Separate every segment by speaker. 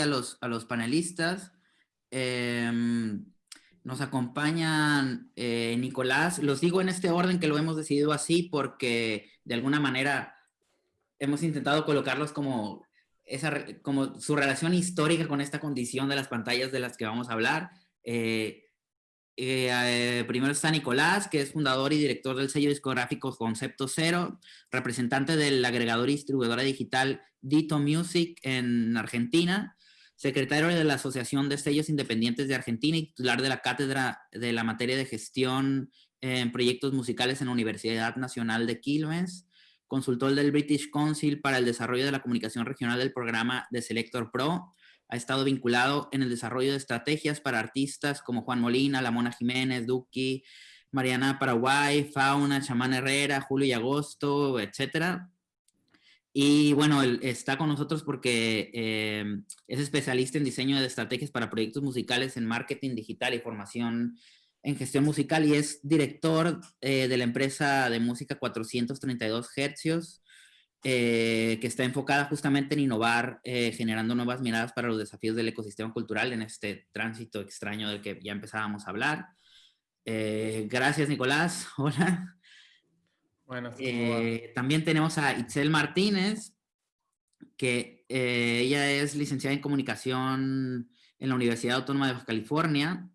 Speaker 1: a los, a los panelistas. Em, nos acompañan eh, Nicolás, los digo en este orden que lo hemos decidido así porque de alguna manera hemos intentado colocarlos como, esa, como su relación histórica con esta condición de las pantallas de las que vamos a hablar. Eh, eh, primero está Nicolás, que es fundador y director del sello discográfico Concepto Cero, representante del agregador y distribuidora digital Dito Music en Argentina, secretario de la Asociación de Sellos Independientes de Argentina y titular de la cátedra de la materia de gestión en proyectos musicales en la Universidad Nacional de Quilmes, consultor del British Council para el desarrollo de la comunicación regional del programa de Selector Pro, ha estado vinculado en el desarrollo de estrategias para artistas como Juan Molina, La Mona Jiménez, Duki, Mariana Paraguay, Fauna, Chamán Herrera, Julio y Agosto, etcétera. Y bueno, él está con nosotros porque eh, es especialista en diseño de estrategias para proyectos musicales en marketing digital y formación en gestión musical y es director eh, de la empresa de música 432 Hercios, eh, que está enfocada justamente en innovar, generando nuevas miradas para los desafíos del ecosistema cultural en este tránsito extraño del que ya empezábamos a hablar. gracias, Nicolás. Hola. Eh, también tenemos a Itzel Martínez, que eh, ella es licenciada en comunicación en la Universidad Autónoma de Baja California.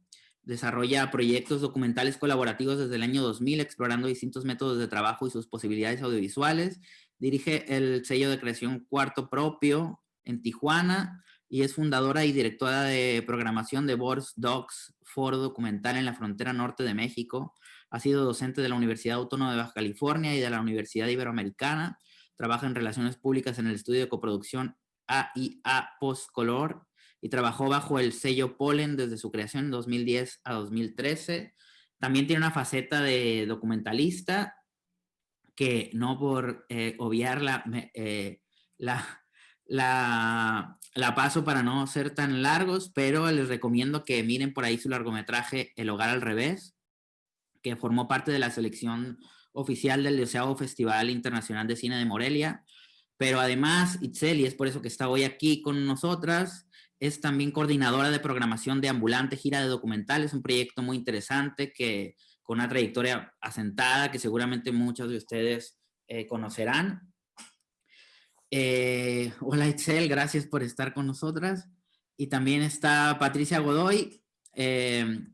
Speaker 1: Desarrolla proyectos documentales colaborativos desde el año 2000, explorando distintos métodos de trabajo y sus posibilidades audiovisuales. Dirige el sello de creación Cuarto Propio en Tijuana y es fundadora y directora de programación de Boards Docs, foro documental en la frontera norte de México. Ha sido docente de la Universidad Autónoma de Baja California y de la Universidad Iberoamericana. Trabaja en relaciones públicas en el estudio de coproducción AIA Postcolor y trabajó bajo el sello Polen desde su creación en 2010 a 2013. También tiene una faceta de documentalista que no por eh, obviarla eh, la, la, la, paso para no ser tan largos, pero les recomiendo que miren por ahí su largometraje El Hogar al Revés, que formó parte de la selección oficial del deseado Festival Internacional de Cine de Morelia. Pero además, Itzel, y es por eso que está hoy aquí con nosotras, es también coordinadora de programación de Ambulante Gira de Documentales, un proyecto muy interesante que con una trayectoria asentada que seguramente muchos de ustedes eh, conocerán. Eh, hola Itzel, gracias por estar con nosotras. Y también está Patricia Godoy, eh,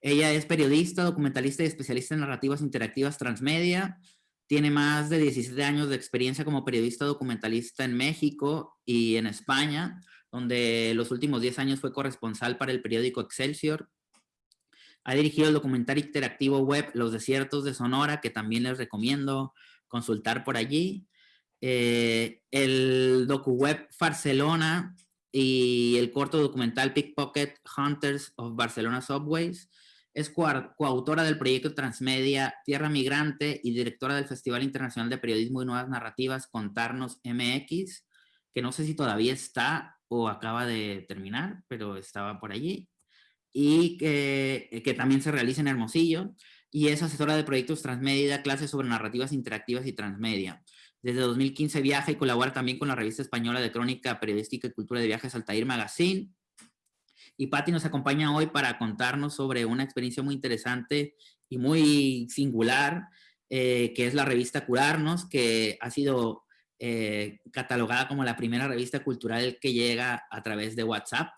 Speaker 1: ella es periodista, documentalista y especialista en narrativas interactivas transmedia. Tiene más de 17 años de experiencia como periodista documentalista en México y en España, donde los últimos 10 años fue corresponsal para el periódico Excelsior. Ha dirigido el documental interactivo web Los Desiertos de Sonora, que también les recomiendo consultar por allí. Eh, el docu web Barcelona y el corto documental Pickpocket Hunters of Barcelona Subways es coautora del proyecto Transmedia Tierra Migrante y directora del Festival Internacional de Periodismo y Nuevas Narrativas Contarnos MX, que no sé si todavía está o acaba de terminar, pero estaba por allí. Y que, que también se realiza en Hermosillo. Y es asesora de proyectos Transmedia clases sobre narrativas interactivas y transmedia. Desde 2015 viaja y colabora también con la revista española de crónica periodística y cultura de viajes Altair Magazine y Patti nos acompaña hoy para contarnos sobre una experiencia muy interesante y muy singular, eh, que es la revista Curarnos, que ha sido eh, catalogada como la primera revista cultural que llega a través de WhatsApp.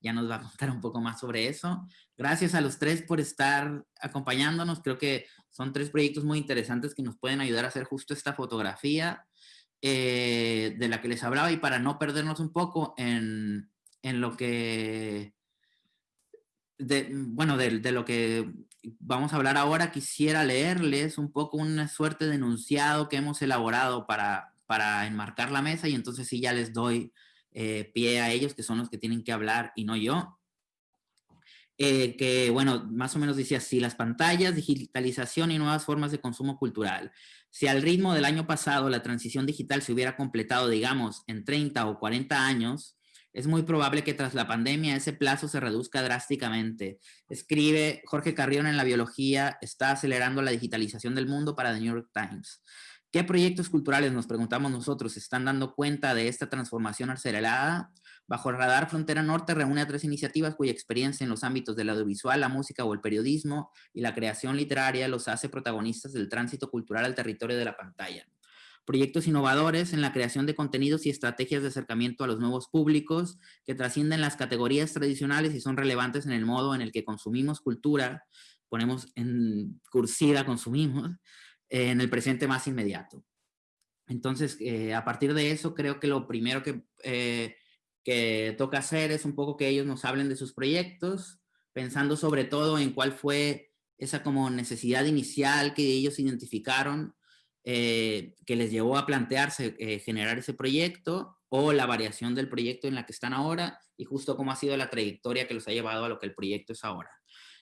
Speaker 1: Ya nos va a contar un poco más sobre eso. Gracias a los tres por estar acompañándonos. Creo que son tres proyectos muy interesantes que nos pueden ayudar a hacer justo esta fotografía eh, de la que les hablaba y para no perdernos un poco en, en lo que de, bueno, de, lo que vamos a hablar ahora, quisiera leerles un poco una suerte de enunciado que hemos elaborado para para enmarcar la mesa y entonces sí ya les doy eh, pie a ellos, que son los que tienen que hablar y no yo. Eh, que, bueno, más o menos dice así, las pantallas, digitalización y nuevas formas de consumo cultural. Si al ritmo del año pasado la transición digital se hubiera completado, digamos, en 30 o 40 años, es muy probable que tras la pandemia ese plazo se reduzca drásticamente. Escribe Jorge Carrión en La Biología, está acelerando la digitalización del mundo para The New York Times. ¿Qué proyectos culturales, nos preguntamos nosotros, están dando cuenta de esta transformación acelerada? Bajo el radar Frontera Norte reúne a tres iniciativas cuya experiencia en los ámbitos del audiovisual, la música o el periodismo y la creación literaria los hace protagonistas del tránsito cultural al territorio de la pantalla. Proyectos innovadores en la creación de contenidos y estrategias de acercamiento a los nuevos públicos que trascienden las categorías tradicionales y son relevantes en el modo en el que consumimos cultura, ponemos en cursiva consumimos, en el presente más inmediato. Entonces, eh, a partir de eso, creo que lo primero que, eh, que toca hacer es un poco que ellos nos hablen de sus proyectos, pensando sobre todo en cuál fue esa como necesidad inicial que ellos identificaron, eh, que les llevó a plantearse generar ese proyecto, o la variación del proyecto en la que están ahora, y justo cómo ha sido la trayectoria que los ha llevado a lo que el proyecto es ahora.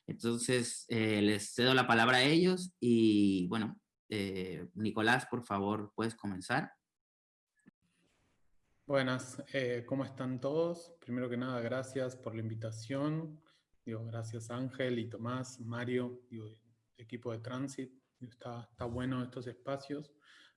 Speaker 1: Entonces, les cedo la palabra a ellos y, bueno, eh, Nicolás, por favor, puedes comenzar.
Speaker 2: Buenas, eh, ¿cómo están todos? Primero que nada, gracias por la invitación. Digo, gracias Ángel y Tomás, Mario, digo, equipo de Transit. Está, está bueno estos espacios.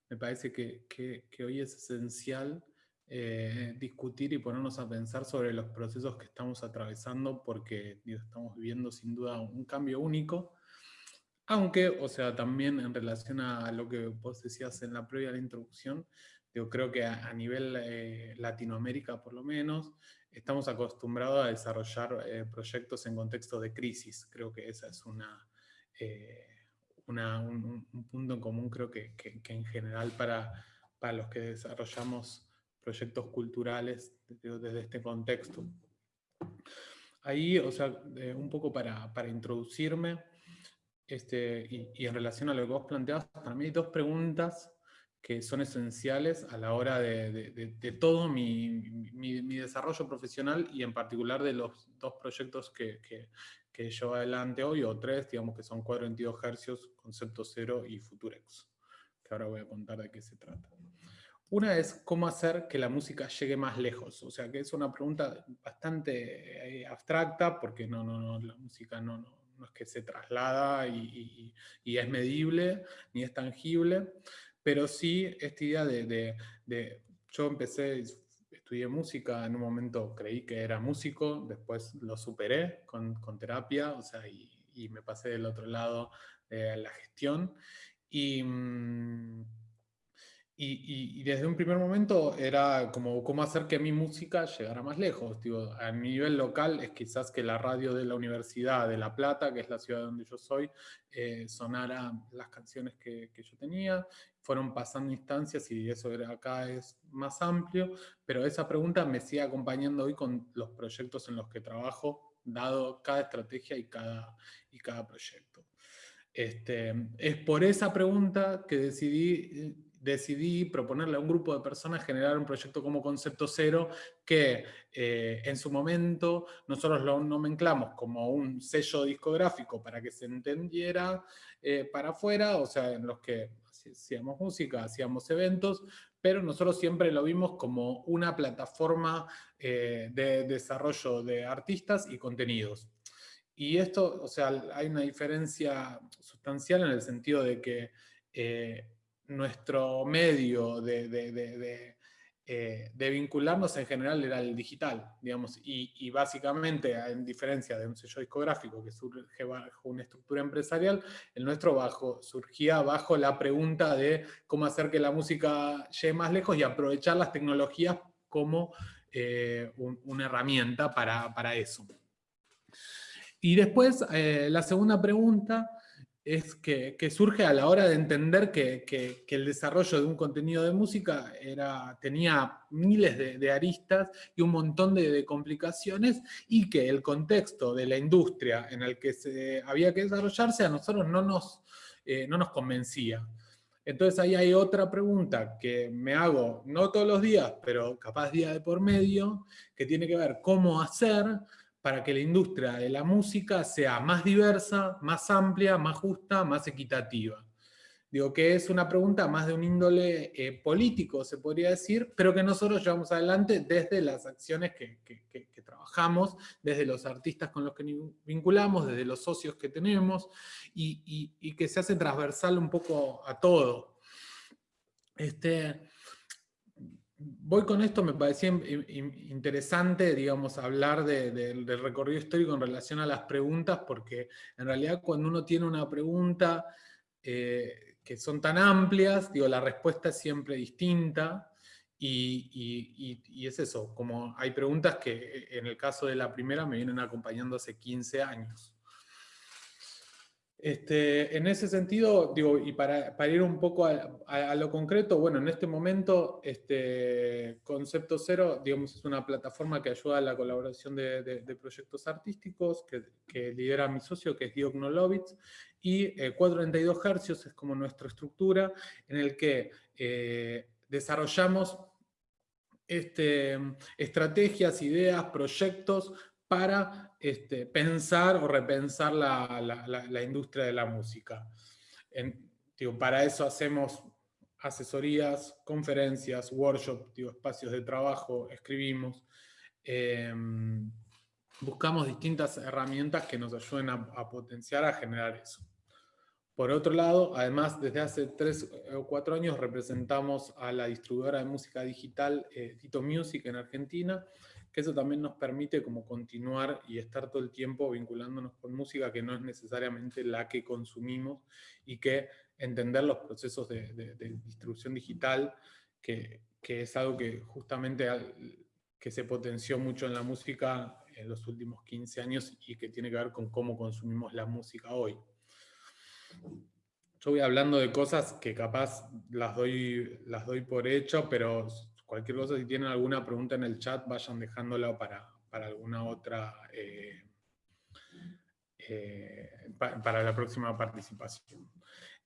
Speaker 2: Me parece que, que, hoy es esencial eh, discutir y ponernos a pensar sobre los procesos que estamos atravesando porque estamos viviendo sin duda un cambio único aunque, o sea, también en relación a lo que vos decías en la previa de la introducción, yo creo que a, nivel eh, Latinoamérica por lo menos, estamos acostumbrados a desarrollar eh, proyectos en contexto de crisis. Creo que ese es una, eh, un, punto en común, creo que, en general para, para, los que desarrollamos proyectos culturales desde, este contexto. Ahí, o sea, un poco para, para introducirme, este, y, en relación a lo que vos planteabas, para mí hay dos preguntas que son esenciales a la hora de, todo mi, desarrollo profesional y en particular de los dos proyectos que, que, llevo adelante hoy, o tres, digamos que son 422 Hz, Concepto Cero y Futurex, que ahora voy a contar de qué se trata. Una es cómo hacer que la música llegue más lejos, o sea que es una pregunta bastante eh, abstracta porque no, no, no, la música no, no no es que se traslada y, es medible, ni es tangible, pero sí esta idea de, yo empecé, estudié música, en un momento creí que era músico, después lo superé con, terapia, o sea, y, me pasé del otro lado de la gestión, y... Mm, y, desde un primer momento era como cómo hacer que mi música llegara más lejos. Digo, a nivel local es quizás que la radio de la Universidad de La Plata, que es la ciudad donde yo soy, eh, sonara las canciones que, que, yo tenía. Fueron pasando instancias y eso acá es más amplio, pero esa pregunta me sigue acompañando hoy con los proyectos en los que trabajo, dado cada estrategia y cada, y cada proyecto. Este, es por esa pregunta que decidí decidí proponerle a un grupo de personas generar un proyecto como Concepto Cero que eh, en su momento nosotros lo nomenclamos como un sello discográfico para que se entendiera eh, para afuera, o sea, en los que hacíamos música, hacíamos eventos, pero nosotros siempre lo vimos como una plataforma eh, de desarrollo de artistas y contenidos. Y esto, o sea, hay una diferencia sustancial en el sentido de que nuestro medio de, eh, de, vincularnos en general era el digital, digamos, y, básicamente, en diferencia de un sello discográfico que surge bajo una estructura empresarial, el nuestro bajo, surgía bajo la pregunta de cómo hacer que la música llegue más lejos y aprovechar las tecnologías como eh, una herramienta para, eso. Y después, eh, la segunda pregunta es que, surge a la hora de entender que, el desarrollo de un contenido de música era, tenía miles de, aristas y un montón de, complicaciones y que el contexto de la industria en el que se había que desarrollarse a nosotros no nos, eh, no nos convencía. Entonces ahí hay otra pregunta que me hago, no todos los días, pero capaz día de por medio, que tiene que ver cómo hacer para que la industria de la música sea más diversa, más amplia, más justa, más equitativa. Digo que es una pregunta más de un índole eh, político, se podría decir, pero que nosotros llevamos adelante desde las acciones que, trabajamos, desde los artistas con los que vinculamos, desde los socios que tenemos, y, que se hace transversal un poco a todo. Este, voy con esto, me parecía interesante, digamos, hablar del recorrido histórico en relación a las preguntas, porque en realidad cuando uno tiene una pregunta, eh, que son tan amplias, digo, la respuesta es siempre distinta, y, es eso, como hay preguntas que eh, en el caso de la primera me vienen acompañando hace 15 años. Este, en ese sentido, digo, y para, ir un poco a, lo concreto, bueno, en este momento, este, Concepto Cero, digamos, es una plataforma que ayuda a la colaboración de, proyectos artísticos, que, lidera mi socio, que es Diog Nolovitz, y 432 eh, Hercios es como nuestra estructura en el que eh, desarrollamos este, estrategias, ideas, proyectos para este, pensar o repensar la, industria de la música. para eso hacemos asesorías, conferencias, workshops, espacios de trabajo, escribimos. Em, buscamos distintas herramientas que nos ayuden a potenciar, a generar eso. Por otro lado, además, desde hace tres o cuatro años representamos a la distribuidora de música digital eh, Tito Music en Argentina, que eso también nos permite como continuar y estar todo el tiempo vinculándonos con música que no es necesariamente la que consumimos y que entender los procesos de, distribución digital, que, que, es algo que justamente que se potenció mucho en la música en los últimos 15 años y que tiene que ver con cómo consumimos la música hoy. Yo voy hablando de cosas que capaz las doy, las doy por hecho, pero cualquier cosa, si tienen alguna pregunta en el chat, vayan dejándola para, alguna otra, eh, eh, para la próxima participación.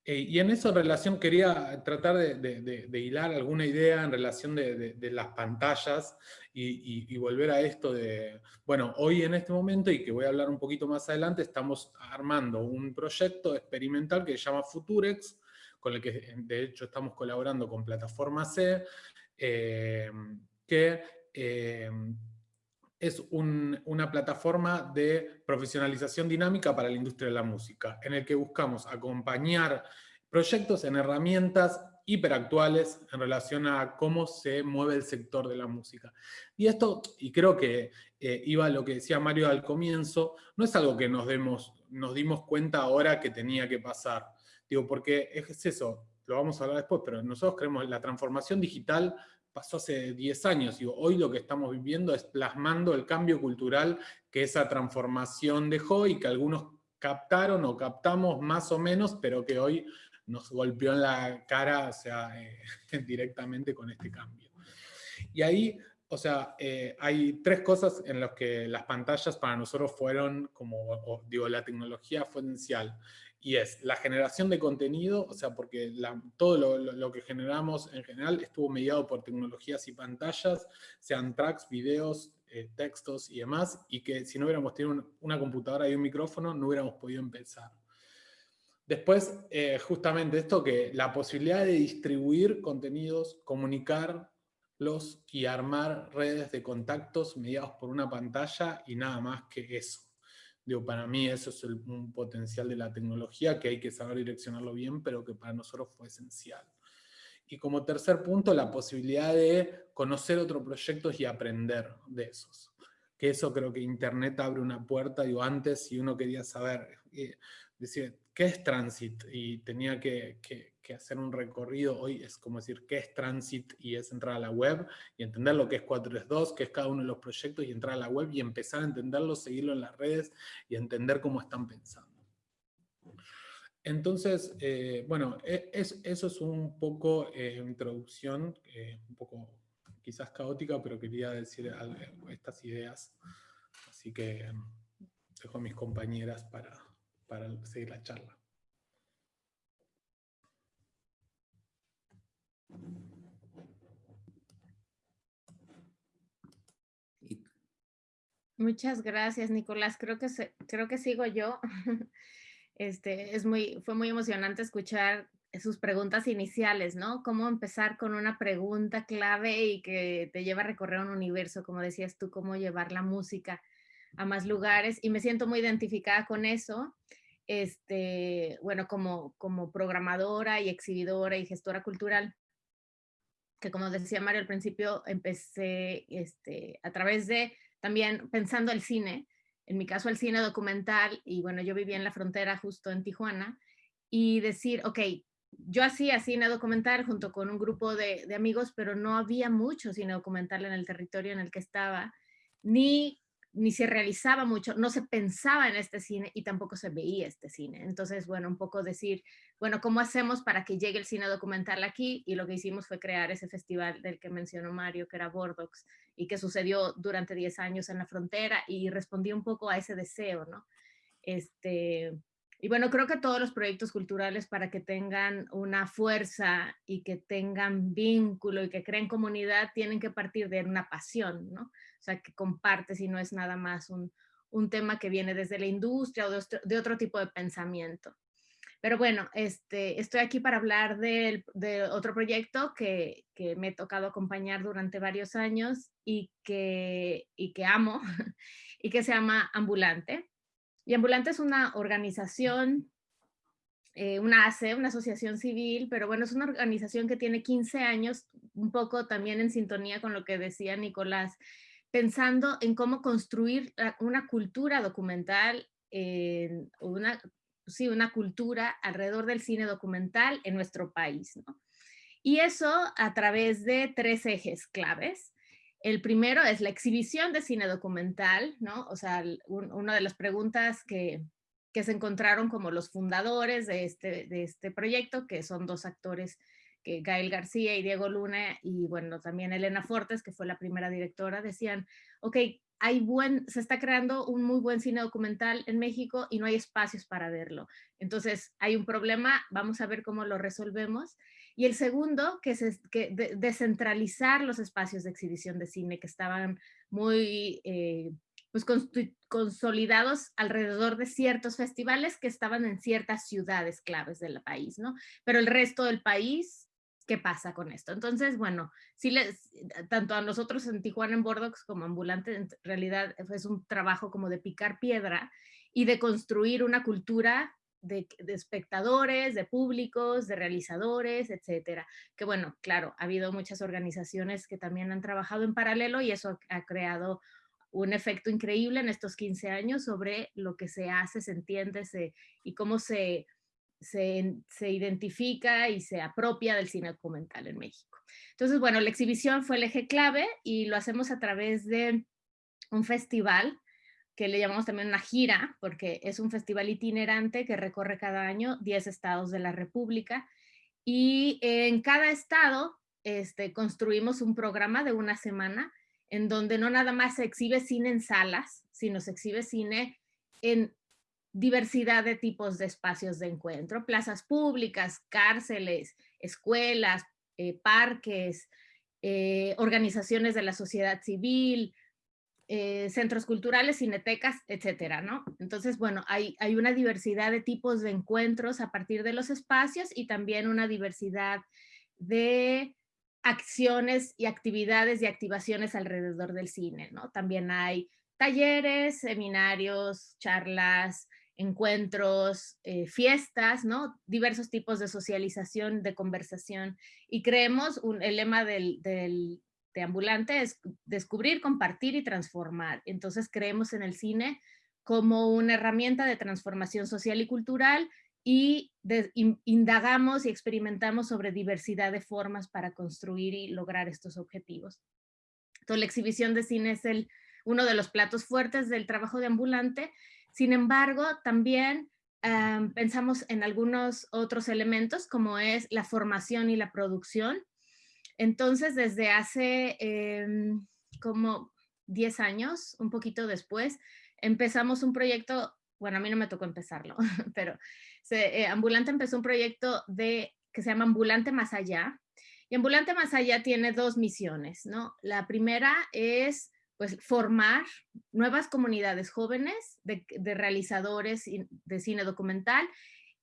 Speaker 2: Eh, y en esa relación quería tratar de, hilar alguna idea en relación de, las pantallas y, volver a esto de, bueno, hoy en este momento, y que voy a hablar un poquito más adelante, estamos armando un proyecto experimental que se llama Futurex, con el que de hecho estamos colaborando con Plataforma C, eh, que eh, es una plataforma de profesionalización dinámica para la industria de la música, en el que buscamos acompañar proyectos en herramientas hiperactuales en relación a cómo se mueve el sector de la música. Y esto, y creo que eh, iba a lo que decía Mario al comienzo, no es algo que nos, demos, nos dimos cuenta ahora que tenía que pasar. Digo, porque es eso, lo vamos a hablar después, pero nosotros creemos que la transformación digital pasó hace 10 años. y hoy lo que estamos viviendo es plasmando el cambio cultural que esa transformación dejó y que algunos captaron o captamos más o menos, pero que hoy nos golpeó en la cara, sea, eh, directamente con este cambio. Y ahí, o sea, eh, hay tres cosas en las que las pantallas para nosotros fueron, como digo, la tecnología fue esencial y es la generación de contenido, o sea, porque todo lo, que generamos en general estuvo mediado por tecnologías y pantallas, sean tracks, videos, eh, textos y demás, y que si no hubiéramos tenido una computadora y un micrófono, no hubiéramos podido empezar. Después, eh, justamente esto que la posibilidad de distribuir contenidos, comunicarlos y armar redes de contactos mediados por una pantalla y nada más que eso. Digo, para mí eso es un potencial de la tecnología que hay que saber direccionarlo bien, pero que para nosotros fue esencial. Y como tercer punto, la posibilidad de conocer otros proyectos y aprender de esos. Que eso creo que Internet abre una puerta, digo, antes si uno quería saber, eh, decir, ¿qué es Transit? Y tenía que, que, hacer un recorrido, hoy es como decir, ¿qué es Transit? Y es entrar a la web y entender lo que es 432, qué es cada uno de los proyectos y entrar a la web y empezar a entenderlo, seguirlo en las redes y entender cómo están pensando. Entonces, eh, bueno, e, es, eso es un poco eh, introducción, eh, un poco quizás caótica, pero quería decir estas ideas. Así que dejo a mis compañeras para para seguir la charla.
Speaker 3: Muchas gracias, Nicolás. Creo que, creo que sigo yo. Este, es muy, fue muy emocionante escuchar sus preguntas iniciales, ¿no? Cómo empezar con una pregunta clave y que te lleva a recorrer un universo, como decías tú, cómo llevar la música a más lugares. Y me siento muy identificada con eso. Este, bueno, como, como programadora y exhibidora y gestora cultural, que como decía Mario al principio, empecé este, a través de también pensando el cine, en mi caso el cine documental, y bueno, yo vivía en la frontera justo en Tijuana, y decir, ok, yo hacía cine documental junto con un grupo de, de, amigos, pero no había mucho cine documental en el territorio en el que estaba, ni ni se realizaba mucho, no se pensaba en este cine y tampoco se veía este cine. Entonces, bueno, un poco decir, bueno, ¿cómo hacemos para que llegue el cine documental aquí? Y lo que hicimos fue crear ese festival del que mencionó Mario, que era Bordox, y que sucedió durante 10 años en la frontera y respondí un poco a ese deseo, ¿no? Este, y bueno, creo que todos los proyectos culturales para que tengan una fuerza y que tengan vínculo y que creen comunidad tienen que partir de una pasión, ¿no? O sea, que compartes y no es nada más un, tema que viene desde la industria o de otro, tipo de pensamiento. Pero bueno, este, estoy aquí para hablar de, otro proyecto que, me he tocado acompañar durante varios años y que, y que amo, y que se llama Ambulante. Y Ambulante es una organización, eh, una ACE, una asociación civil, pero bueno, es una organización que tiene 15 años, un poco también en sintonía con lo que decía Nicolás, pensando en cómo construir una cultura documental, una, sí, una cultura alrededor del cine documental en nuestro país. ¿no? Y eso a través de tres ejes claves. El primero es la exhibición de cine documental, ¿no? O sea, una de las preguntas que, que se encontraron como los fundadores de este, de este proyecto, que son dos actores que Gael García y Diego Luna y bueno, también Elena Fortes, que fue la primera directora, decían, ok, hay buen, se está creando un muy buen cine documental en México y no hay espacios para verlo. Entonces hay un problema, vamos a ver cómo lo resolvemos. Y el segundo, que es que descentralizar los espacios de exhibición de cine que estaban muy eh, pues consolidados alrededor de ciertos festivales que estaban en ciertas ciudades claves del país, ¿no? Pero el resto del país qué pasa con esto. Entonces, bueno, sí les, tanto a nosotros en Tijuana en Bordox como ambulante, en realidad es un trabajo como de picar piedra y de construir una cultura de, espectadores, de públicos, de realizadores, etcétera. Que bueno, claro, ha habido muchas organizaciones que también han trabajado en paralelo y eso ha creado un efecto increíble en estos 15 años sobre lo que se hace, se entiende se, y cómo se se, identifica y se apropia del cine documental en México. Entonces, bueno, la exhibición fue el eje clave y lo hacemos a través de un festival que le llamamos también una gira, porque es un festival itinerante que recorre cada año 10 estados de la República y en cada estado este, construimos un programa de una semana en donde no nada más se exhibe cine en salas, sino se exhibe cine en diversidad de tipos de espacios de encuentro, plazas públicas, cárceles, escuelas, eh, parques, eh, organizaciones de la sociedad civil, eh, centros culturales, cinetecas, etcétera, ¿no? Entonces, bueno, hay, hay una diversidad de tipos de encuentros a partir de los espacios y también una diversidad de acciones y actividades y activaciones alrededor del cine, ¿no? También hay talleres, seminarios, charlas, encuentros, eh, fiestas, ¿no? Diversos tipos de socialización, de conversación. Y creemos, un, el lema del, del, de Ambulante es descubrir, compartir y transformar. Entonces creemos en el cine como una herramienta de transformación social y cultural y indagamos y experimentamos sobre diversidad de formas para construir y lograr estos objetivos. La exhibición de cine es el, uno de los platos fuertes del trabajo de Ambulante sin embargo, también pensamos en algunos otros elementos como es la formación y la producción. Entonces, desde hace em, como 10 años, un poquito después, empezamos un proyecto, bueno, a mí no me tocó empezarlo, pero eh, Ambulante empezó un proyecto de, que se llama Ambulante Más Allá. Y Ambulante Más Allá tiene dos misiones, ¿no? La primera es pues formar nuevas comunidades jóvenes de, realizadores de cine documental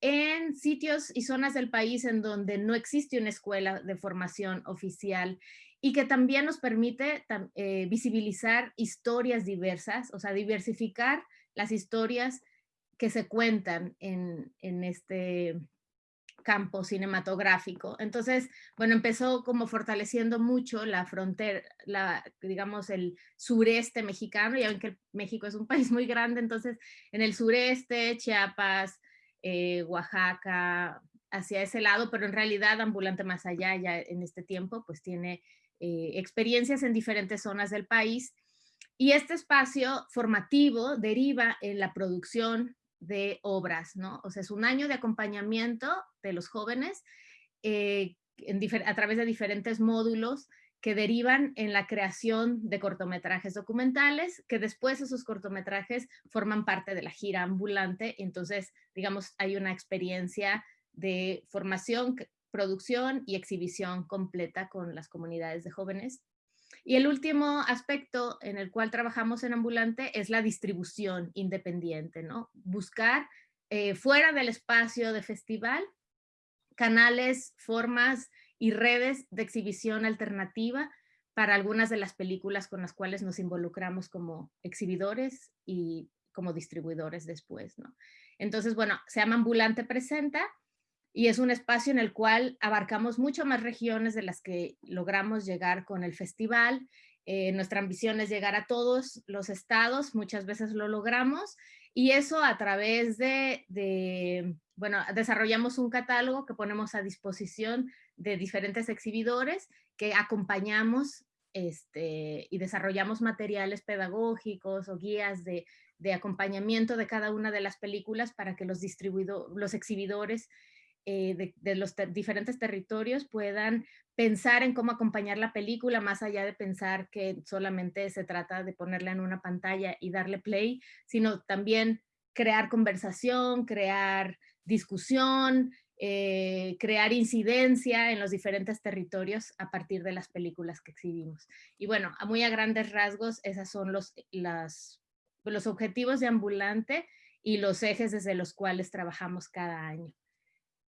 Speaker 3: en sitios y zonas del país en donde no existe una escuela de formación oficial y que también nos permite eh, visibilizar historias diversas, o sea, diversificar las historias que se cuentan en, en este campo cinematográfico. Entonces, bueno, empezó como fortaleciendo mucho la frontera, la, digamos, el sureste mexicano, y aunque México es un país muy grande, entonces en el sureste, Chiapas, eh, Oaxaca, hacia ese lado, pero en realidad Ambulante Más Allá ya en este tiempo pues tiene eh, experiencias en diferentes zonas del país y este espacio formativo deriva en la producción de obras, ¿no? O sea, es un año de acompañamiento de los jóvenes eh, a través de diferentes módulos que derivan en la creación de cortometrajes documentales, que después esos cortometrajes forman parte de la gira ambulante. Entonces, digamos, hay una experiencia de formación, producción y exhibición completa con las comunidades de jóvenes. Y el último aspecto en el cual trabajamos en Ambulante es la distribución independiente, ¿no? Buscar eh, fuera del espacio de festival canales, formas y redes de exhibición alternativa para algunas de las películas con las cuales nos involucramos como exhibidores y como distribuidores después, ¿no? Entonces, bueno, se llama Ambulante Presenta y es un espacio en el cual abarcamos mucho más regiones de las que logramos llegar con el festival. Eh, nuestra ambición es llegar a todos los estados, muchas veces lo logramos, y eso a través de, de bueno, desarrollamos un catálogo que ponemos a disposición de diferentes exhibidores que acompañamos este, y desarrollamos materiales pedagógicos o guías de, acompañamiento de cada una de las películas para que los, los exhibidores eh, de, los diferentes territorios puedan pensar en cómo acompañar la película, más allá de pensar que solamente se trata de ponerla en una pantalla y darle play, sino también crear conversación, crear discusión, eh, crear incidencia en los diferentes territorios a partir de las películas que exhibimos. Y bueno, muy a grandes rasgos, esos son los, las, los objetivos de Ambulante y los ejes desde los cuales trabajamos cada año.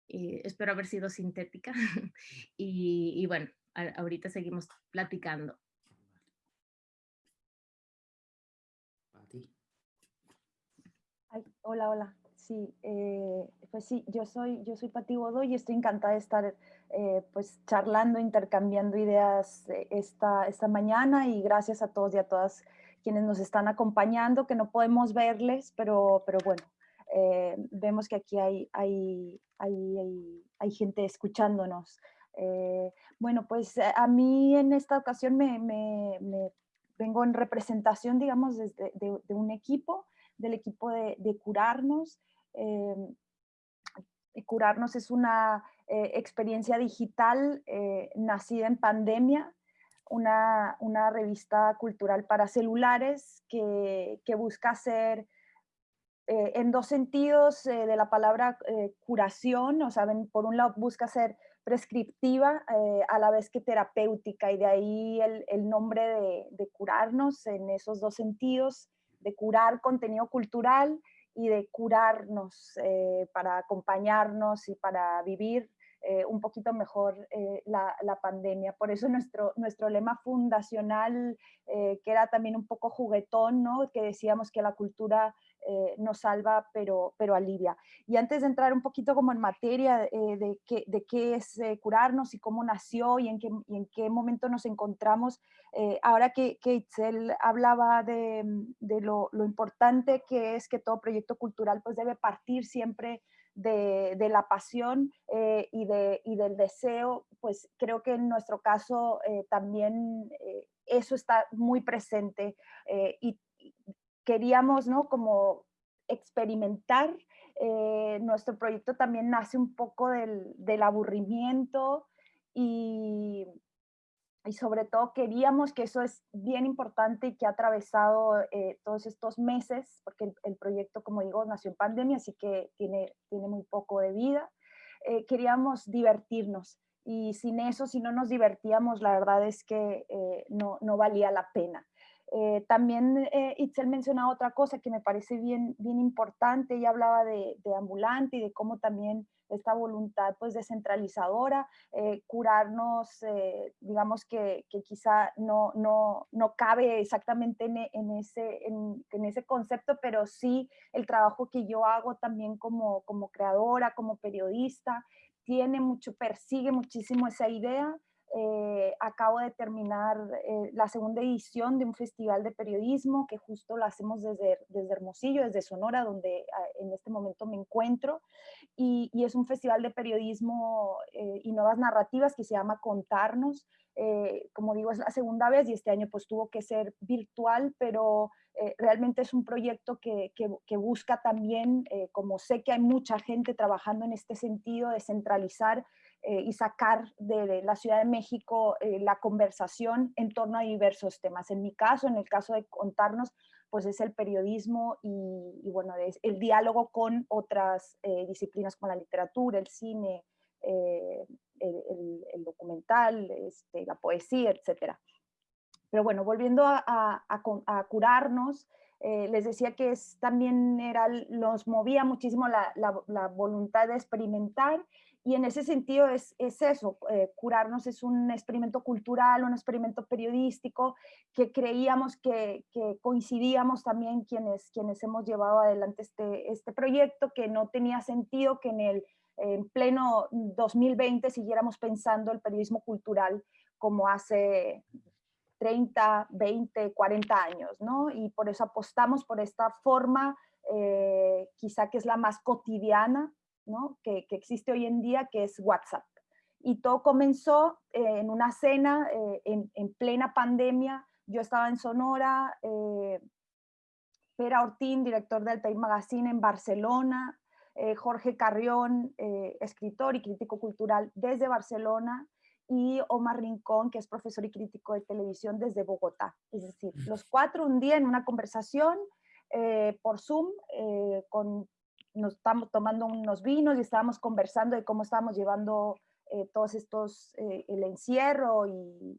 Speaker 3: Espero haber sido sintética y, bueno, ahorita seguimos platicando.
Speaker 4: hola, hola. Sí, eh, pues sí, yo soy, yo soy Pati Godoy y estoy encantada de estar eh, pues charlando, intercambiando ideas eh, esta, esta mañana y gracias a todos y a todas quienes nos están acompañando, que no podemos verles, pero, pero bueno, vemos que aquí hay, hay, hay, hay gente escuchándonos. bueno, pues a mí en esta ocasión me, me, vengo en representación, digamos, de, de, un equipo, del equipo de, Curarnos, curarnos es una eh, experiencia digital eh, nacida en pandemia, una, una, revista cultural para celulares que, que busca ser eh, en dos sentidos de la palabra curación, o sea, por un lado busca ser prescriptiva a la vez que terapéutica y de ahí el, el nombre de, de curarnos en esos dos sentidos, de curar contenido cultural y de curarnos eh, para acompañarnos y para vivir eh, un poquito mejor eh, la, la, pandemia. Por eso nuestro, nuestro lema fundacional, que era también un poco juguetón, ¿no? que decíamos que la cultura eh, nos salva, pero, pero alivia. Y antes de entrar un poquito como en materia eh, de, qué, de qué es eh, curarnos y cómo nació y en qué, en qué momento nos encontramos, ahora que, que Itzel hablaba de, de lo, lo, importante que es que todo proyecto cultural pues debe partir siempre de, la pasión y, de, y del deseo, pues creo que en nuestro caso también eso está muy presente y queríamos, ¿no? Como experimentar. Eh, nuestro proyecto también nace un poco del, aburrimiento y, y, sobre todo queríamos que eso es bien importante y que ha atravesado eh, todos estos meses, porque el, proyecto, como digo, nació en pandemia, así que tiene, tiene muy poco de vida. Eh, queríamos divertirnos y sin eso, si no nos divertíamos, la verdad es que no, no valía la pena. Eh, también eh, Itzel mencionaba otra cosa que me parece bien, bien importante, ella hablaba de, de ambulante y de cómo también esta voluntad pues descentralizadora, eh, curarnos, eh, digamos que, que, quizá no, no, no cabe exactamente en, en ese, en, en, ese concepto, pero sí el trabajo que yo hago también como, como creadora, como periodista, tiene mucho, persigue muchísimo esa idea eh, acabo de terminar eh, la segunda edición de un festival de periodismo que justo lo hacemos desde, desde Hermosillo, desde Sonora, donde ah, en este momento me encuentro. Y, y es un festival de periodismo eh, y nuevas narrativas que se llama Contarnos. Eh, como digo, es la segunda vez y este año pues tuvo que ser virtual, pero eh, realmente es un proyecto que, que, que busca también, como sé que hay mucha gente trabajando en este sentido, de centralizar eh, y sacar de, la Ciudad de México eh, la conversación en torno a diversos temas. En mi caso, en el caso de contarnos, pues es el periodismo y, bueno, es el diálogo con otras eh, disciplinas como la literatura, el cine, el, documental, este, la poesía, etc. Pero bueno, volviendo a, curarnos, les decía que también era, nos movía muchísimo la, voluntad de experimentar y en ese sentido es, es eso, eh, curarnos es un experimento cultural, un experimento periodístico que creíamos que, que, coincidíamos también quienes, quienes hemos llevado adelante este, este proyecto, que no tenía sentido que en el en pleno 2020 siguiéramos pensando el periodismo cultural como hace 30, 20, 40 años, ¿no? Y por eso apostamos por esta forma, eh, quizá que es la más cotidiana que, existe hoy en día, que es WhatsApp. Y todo comenzó eh, en una cena eh, en, plena pandemia. Yo estaba en Sonora, eh, Pera Ortín, director del Time Magazine en Barcelona, Jorge Carrión, escritor y crítico cultural desde Barcelona, y Omar Rincón, que es profesor y crítico de televisión desde Bogotá. Es decir, los cuatro un día en una conversación por Zoom con nos estamos tomando unos vinos y estábamos conversando de cómo estábamos llevando eh, todos estos, eh, el encierro y,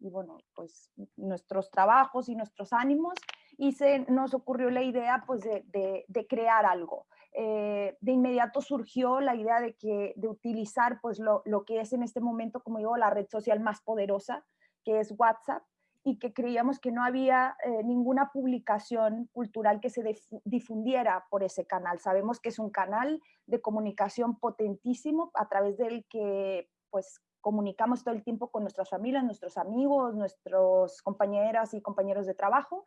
Speaker 4: bueno, pues nuestros trabajos y nuestros ánimos y se nos ocurrió la idea pues de, de, crear algo. Eh, de inmediato surgió la idea de, que, de utilizar pues lo, lo que es en este momento, como digo, la red social más poderosa, que es WhatsApp, y que creíamos que no había eh, ninguna publicación cultural que se difundiera por ese canal. Sabemos que es un canal de comunicación potentísimo a través del que pues comunicamos todo el tiempo con nuestras familias, nuestros amigos, nuestros compañeras y compañeros de trabajo,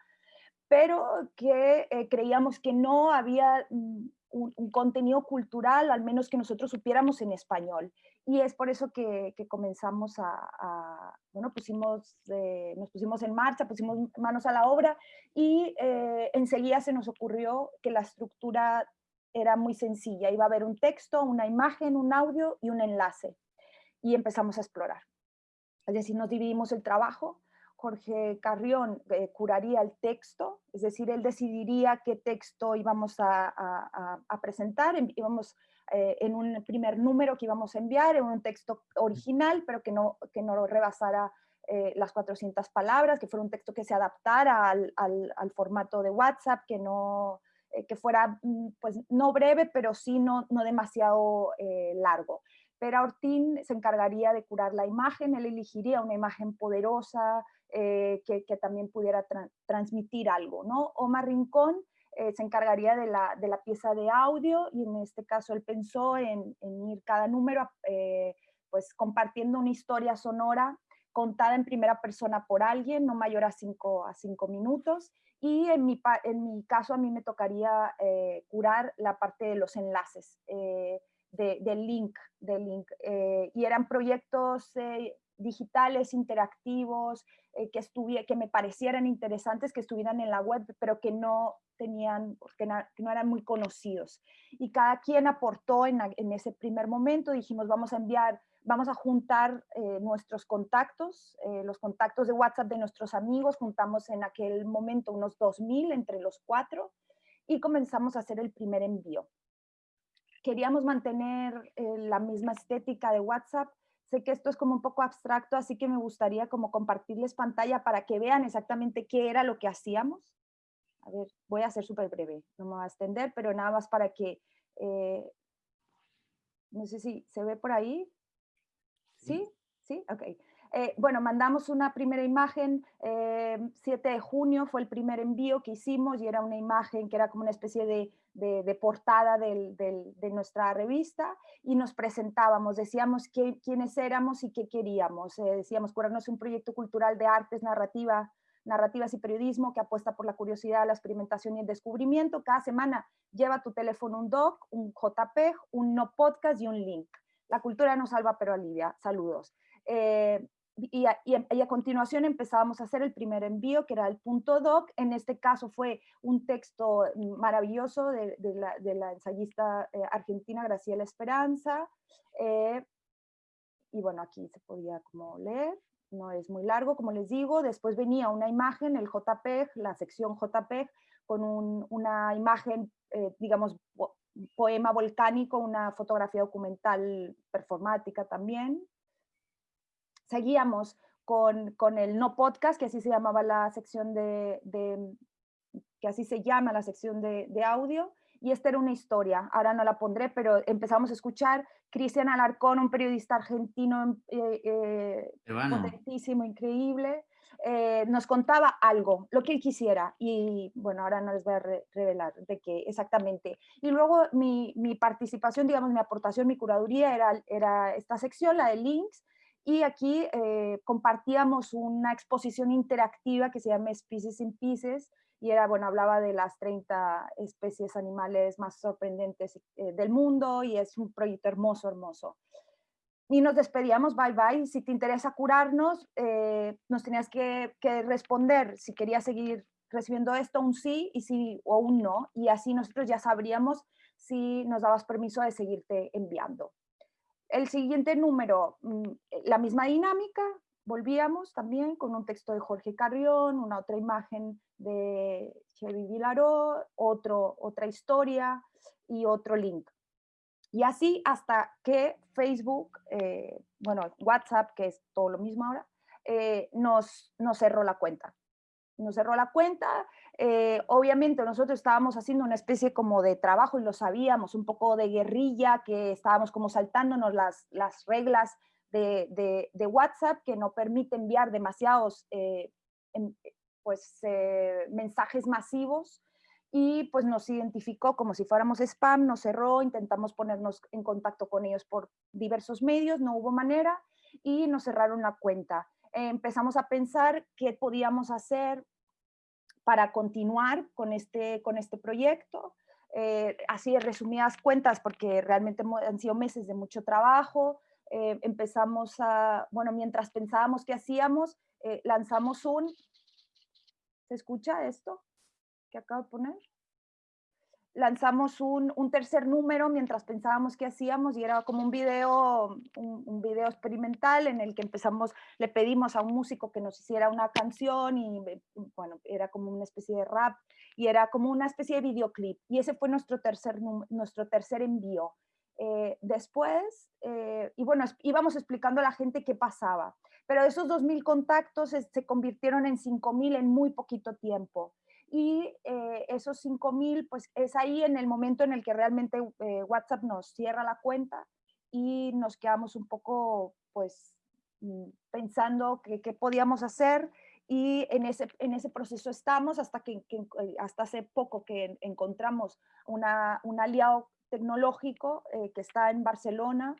Speaker 4: pero que eh, creíamos que no había mm, un, contenido cultural, al menos que nosotros supiéramos en español. Y es por eso que, comenzamos a, bueno, pusimos, eh, nos pusimos en marcha, pusimos manos a la obra y eh, enseguida se nos ocurrió que la estructura era muy sencilla. Iba a haber un texto, una imagen, un audio y un enlace. Y empezamos a explorar. Es decir, nos dividimos el trabajo Jorge Carrión eh, curaría el texto, es decir, él decidiría qué texto íbamos a, presentar, íbamos eh, en un primer número que íbamos a enviar, en un texto original, pero que no, que no rebasara eh, las 400 palabras, que fuera un texto que se adaptara al, formato de WhatsApp, que no que fuera, mm, pues, no breve, pero sí no, no demasiado largo. Pera Ortín se encargaría de curar la imagen, él elegiría una imagen poderosa, eh, que, también pudiera transmitir algo, ¿no? Omar Rincón eh, se encargaría de la, de la, pieza de audio y en este caso él pensó en, ir cada número eh, pues compartiendo una historia sonora contada en primera persona por alguien, no mayor a cinco, a cinco minutos. Y en mi, en mi caso a mí me tocaría curar la parte de los enlaces, del link. Del link. y eran proyectos digitales, interactivos, eh, que, que me parecieran interesantes, que estuvieran en la web, pero que no tenían, que, no eran muy conocidos. Y cada quien aportó en, ese primer momento, dijimos, vamos a enviar, vamos a juntar eh, nuestros contactos, eh, los contactos de WhatsApp de nuestros amigos, juntamos en aquel momento unos 2.000 entre los cuatro y comenzamos a hacer el primer envío. Queríamos mantener la misma estética de WhatsApp, sé que esto es como un poco abstracto, así que me gustaría como compartirles pantalla para que vean exactamente qué era lo que hacíamos. A ver, voy a ser súper breve, no me voy a extender, pero nada más para que, eh, no sé si se ve por ahí. ¿Sí? ¿Sí? Ok. Eh, bueno, mandamos una primera imagen, 7 eh, de junio fue el primer envío que hicimos y era una imagen que era como una especie de, portada de nuestra revista y nos presentábamos, decíamos quiénes éramos y qué queríamos. Eh, decíamos curarnos un proyecto cultural de artes, narrativa, narrativas y periodismo que apuesta por la curiosidad, la experimentación y el descubrimiento. Cada semana lleva tu teléfono un doc, un JPEG, un no podcast y un link. La cultura no salva pero alivia. Saludos y a, continuación empezábamos a hacer el primer envío, que era el punto doc. En este caso fue un texto maravilloso de, la, ensayista eh, argentina Graciela Esperanza. Eh, y bueno, aquí se podía como leer, no es muy largo, como les digo. Después venía una imagen, el JPEG, la sección JPEG, con una imagen, eh, digamos, poema volcánico, una fotografía documental performática también, seguíamos con, el no podcast, que así se llamaba la sección de, que así se llama la sección de, audio, y esta era una historia, ahora no la pondré, pero empezamos a escuchar Cristian Alarcón, un periodista argentino eh, eh potentísimo, increíble, eh, nos contaba algo, lo que él quisiera, y bueno, ahora no les voy a revelar de qué exactamente. Y luego mi, mi, participación, digamos, mi aportación, mi curaduría era, era esta sección, la de links, y aquí eh, compartíamos una exposición interactiva que se llama Species in Pieces, y era, bueno, hablaba de las 30 especies animales más sorprendentes eh, del mundo, y es un proyecto hermoso, hermoso. Y nos despedíamos, bye bye, si te interesa curarnos, eh, nos tenías que, que, responder si querías seguir recibiendo esto, un sí y si, o un no, y así nosotros ya sabríamos si nos dabas permiso de seguirte enviando. El siguiente número, mm, eh, la misma dinámica, volvíamos también con un texto de Jorge Carrión, una otra imagen de Chevy Vilaró, otro, otra historia y otro link. Y así hasta que Facebook, eh, bueno, WhatsApp, que es todo lo mismo ahora, eh, nos, nos cerró la cuenta nos cerró la cuenta. Eh, obviamente nosotros estábamos haciendo una especie como de trabajo y lo sabíamos, un poco de guerrilla, que estábamos como saltándonos las, las reglas de, de, WhatsApp que no permite enviar demasiados eh, pues, eh, mensajes masivos y pues nos identificó como si fuéramos spam, nos cerró, intentamos ponernos en contacto con ellos por diversos medios, no hubo manera y nos cerraron la cuenta empezamos a pensar qué podíamos hacer para continuar con este, con este proyecto. Eh, así resumidas cuentas, porque realmente han sido meses de mucho trabajo. Eh, empezamos a, bueno, mientras pensábamos qué hacíamos, eh, lanzamos un, ¿se escucha esto que acabo de poner? Lanzamos un, tercer número mientras pensábamos qué hacíamos y era como un video, un, video experimental en el que empezamos, le pedimos a un músico que nos hiciera una canción y bueno, era como una especie de rap y era como una especie de videoclip y ese fue nuestro tercer, nuestro tercer envío. Eh, después, eh, y bueno, íbamos explicando a la gente qué pasaba, pero esos 2.000 contactos se convirtieron en 5.000 en muy poquito tiempo y eh, esos 5.000, pues es ahí en el momento en el que realmente eh, WhatsApp nos cierra la cuenta y nos quedamos un poco, pues, mm, pensando qué podíamos hacer y en ese, en ese proceso estamos hasta que, eh, hasta hace poco que encontramos una, un aliado tecnológico que está en Barcelona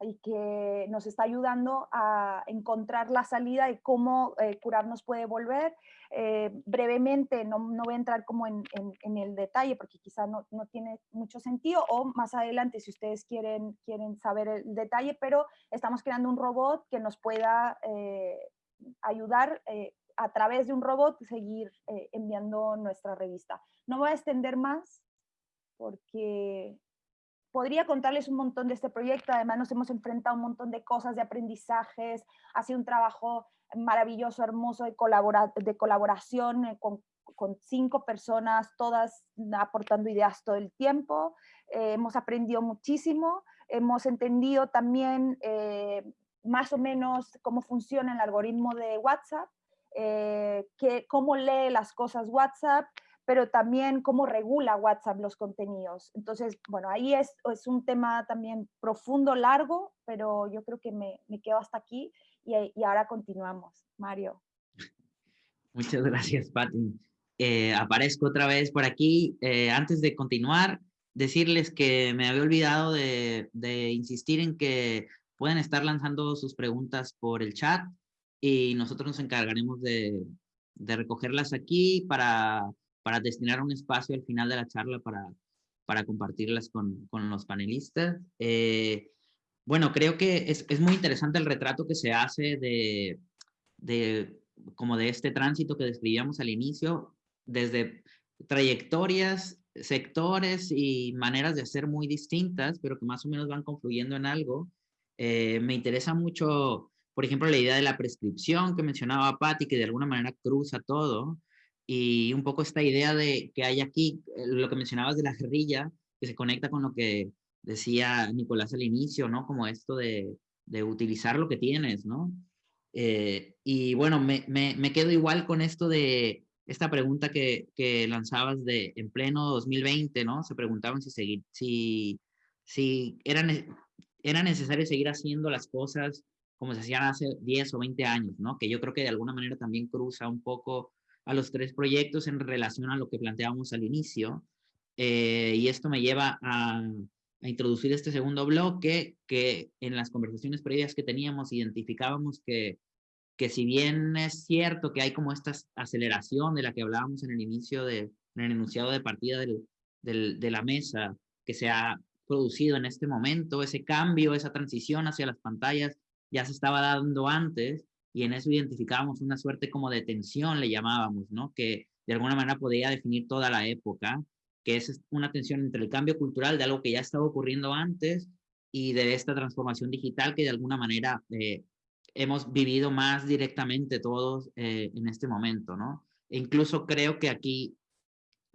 Speaker 4: y que nos está ayudando a encontrar la salida de cómo eh, curarnos puede volver. Eh, brevemente, no, no, voy a entrar como en, en, el detalle porque quizá no, no, tiene mucho sentido o más adelante si ustedes quieren, quieren saber el detalle, pero estamos creando un robot que nos pueda eh, ayudar a través de un robot seguir enviando nuestra revista. No voy a extender más porque podría contarles un montón de este proyecto, además nos hemos enfrentado a un montón de cosas, de aprendizajes, ha un trabajo maravilloso, hermoso de, de colaboración eh, con, cinco personas, todas aportando ideas todo el tiempo, eh, hemos aprendido muchísimo, hemos entendido también eh, más o menos cómo funciona el algoritmo de WhatsApp, eh, cómo lee las cosas WhatsApp, pero también cómo regula WhatsApp los contenidos. Entonces, bueno, ahí es, es un tema también profundo, largo, pero yo creo que me, me quedo hasta aquí y, y, ahora continuamos. Mario.
Speaker 1: Muchas gracias, Pati. Eh, aparezco otra vez por aquí. Eh, antes de continuar, decirles que me había olvidado de, de insistir en que pueden estar lanzando sus preguntas por el chat y nosotros nos encargaremos de, de recogerlas aquí para para destinar un espacio al final de la charla para, para compartirlas con, con los panelistas. Eh, bueno, creo que es, es, muy interesante el retrato que se hace de, de, como de este tránsito que describíamos al inicio, desde trayectorias, sectores y maneras de hacer muy distintas, pero que más o menos van confluyendo en algo. Eh, me interesa mucho, por ejemplo, la idea de la prescripción que mencionaba Patti, que de alguna manera cruza todo y un poco esta idea de que hay aquí, eh, lo que mencionabas de la guerrilla, que se conecta con lo que decía Nicolás al inicio, ¿no? Como esto de, de utilizar lo que tienes, ¿no? Eh, y bueno, me, me, me, quedo igual con esto de esta pregunta que, que, lanzabas de en pleno 2020, ¿no? Se preguntaban si, seguir, si, si era, era necesario seguir haciendo las cosas como se hacían hace 10 o 20 años, ¿no? Que yo creo que de alguna manera también cruza un poco a los tres proyectos en relación a lo que planteábamos al inicio. Eh, y esto me lleva a, introducir este segundo bloque que en las conversaciones previas que teníamos identificábamos que, que si bien es cierto que hay como esta aceleración de la que hablábamos en el inicio, de, enunciado de partida del, de la mesa, que se ha producido en este momento, ese cambio, esa transición hacia las pantallas ya se estaba dando antes, y en eso identificábamos una suerte como de tensión, le llamábamos, ¿no? Que de alguna manera podía definir toda la época, que es una tensión entre el cambio cultural de algo que ya estaba ocurriendo antes y de esta transformación digital que de alguna manera eh, hemos vivido más directamente todos eh, en este momento, ¿no? E incluso creo que aquí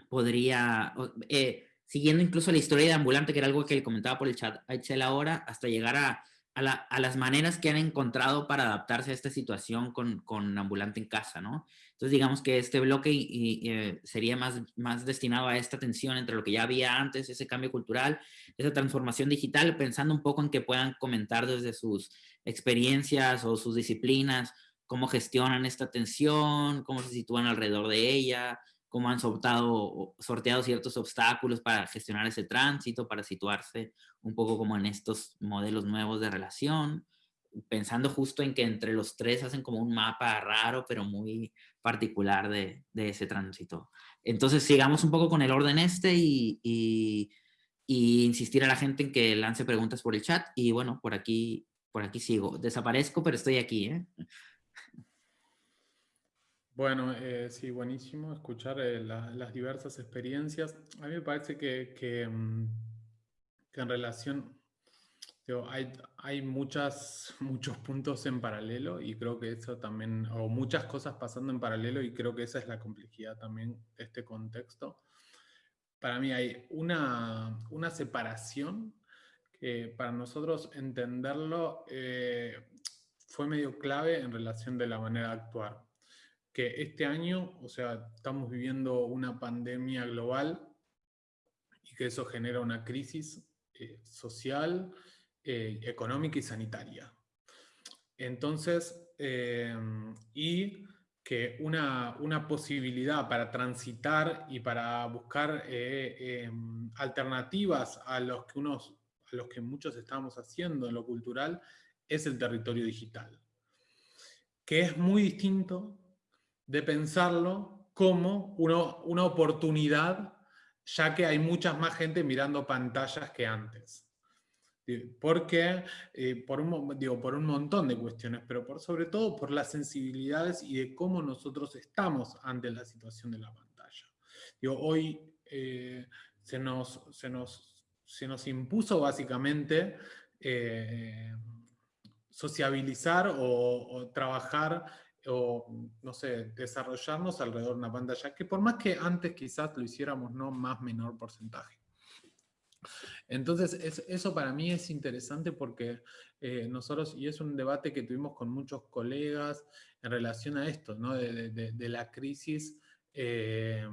Speaker 1: podría, eh, siguiendo incluso la historia de Ambulante, que era algo que comentaba por el chat a ahora, hasta llegar a a, las maneras que han encontrado para adaptarse a esta situación con, con Ambulante en casa, ¿no? Entonces digamos que este bloque eh, sería más, más destinado a esta tensión entre lo que ya había antes, ese cambio cultural, esa transformación digital, pensando un poco en que puedan comentar desde sus experiencias o sus disciplinas, cómo gestionan esta tensión, cómo se sitúan alrededor de ella, cómo han sorteado, sorteado ciertos obstáculos para gestionar ese tránsito, para situarse un poco como en estos modelos nuevos de relación, pensando justo en que entre los tres hacen como un mapa raro, pero muy particular de, ese tránsito. Entonces sigamos un poco con el orden este y, insistir a la gente en que lance preguntas por el chat y bueno, por aquí, por aquí sigo. Desaparezco, pero estoy aquí. ¿eh?
Speaker 2: Bueno, eh, sí, buenísimo escuchar eh, la, las diversas experiencias. A mí me parece que, que, mm, en relación, hay, hay muchas, muchos puntos en paralelo y creo que eso también, o muchas cosas pasando en paralelo y creo que esa es la complejidad también de este contexto. Para mí hay una, una separación que para nosotros entenderlo eh, fue medio clave en relación de la manera de actuar que este año, o sea, estamos viviendo una pandemia global y que eso genera una crisis eh, social, eh, económica y sanitaria. Entonces, eh, y que una, una, posibilidad para transitar y para buscar alternativas a los, que unos, a los que muchos estamos haciendo en lo cultural es el territorio digital, que es muy distinto de pensarlo como una, oportunidad, ya que hay muchas más gente mirando pantallas que antes. Porque, eh, por, un, digo, por un montón de cuestiones, pero por, sobre todo por las sensibilidades y de cómo nosotros estamos ante la situación de la pantalla. Digo, hoy eh, se, nos, se, nos, se, nos, impuso básicamente eh, sociabilizar o trabajar o, no sé, desarrollarnos alrededor de una pantalla, que por más que antes quizás lo hiciéramos, no más menor porcentaje. Entonces, eso para mí es interesante porque eh, nosotros, y es un debate que tuvimos con muchos colegas en relación a esto, ¿no? de, la crisis eh,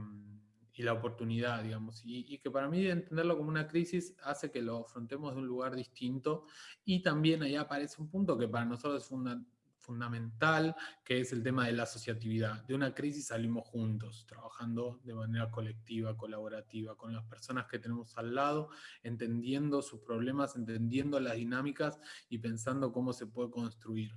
Speaker 2: y la oportunidad, digamos, y, que para mí entenderlo como una crisis hace que lo afrontemos de un lugar distinto, y también ahí aparece un punto que para nosotros es fundamental, fundamental, que es el tema de la asociatividad. De una crisis salimos juntos, trabajando de manera colectiva, colaborativa, con las personas que tenemos al lado, entendiendo sus problemas, entendiendo las dinámicas y pensando cómo se puede construir.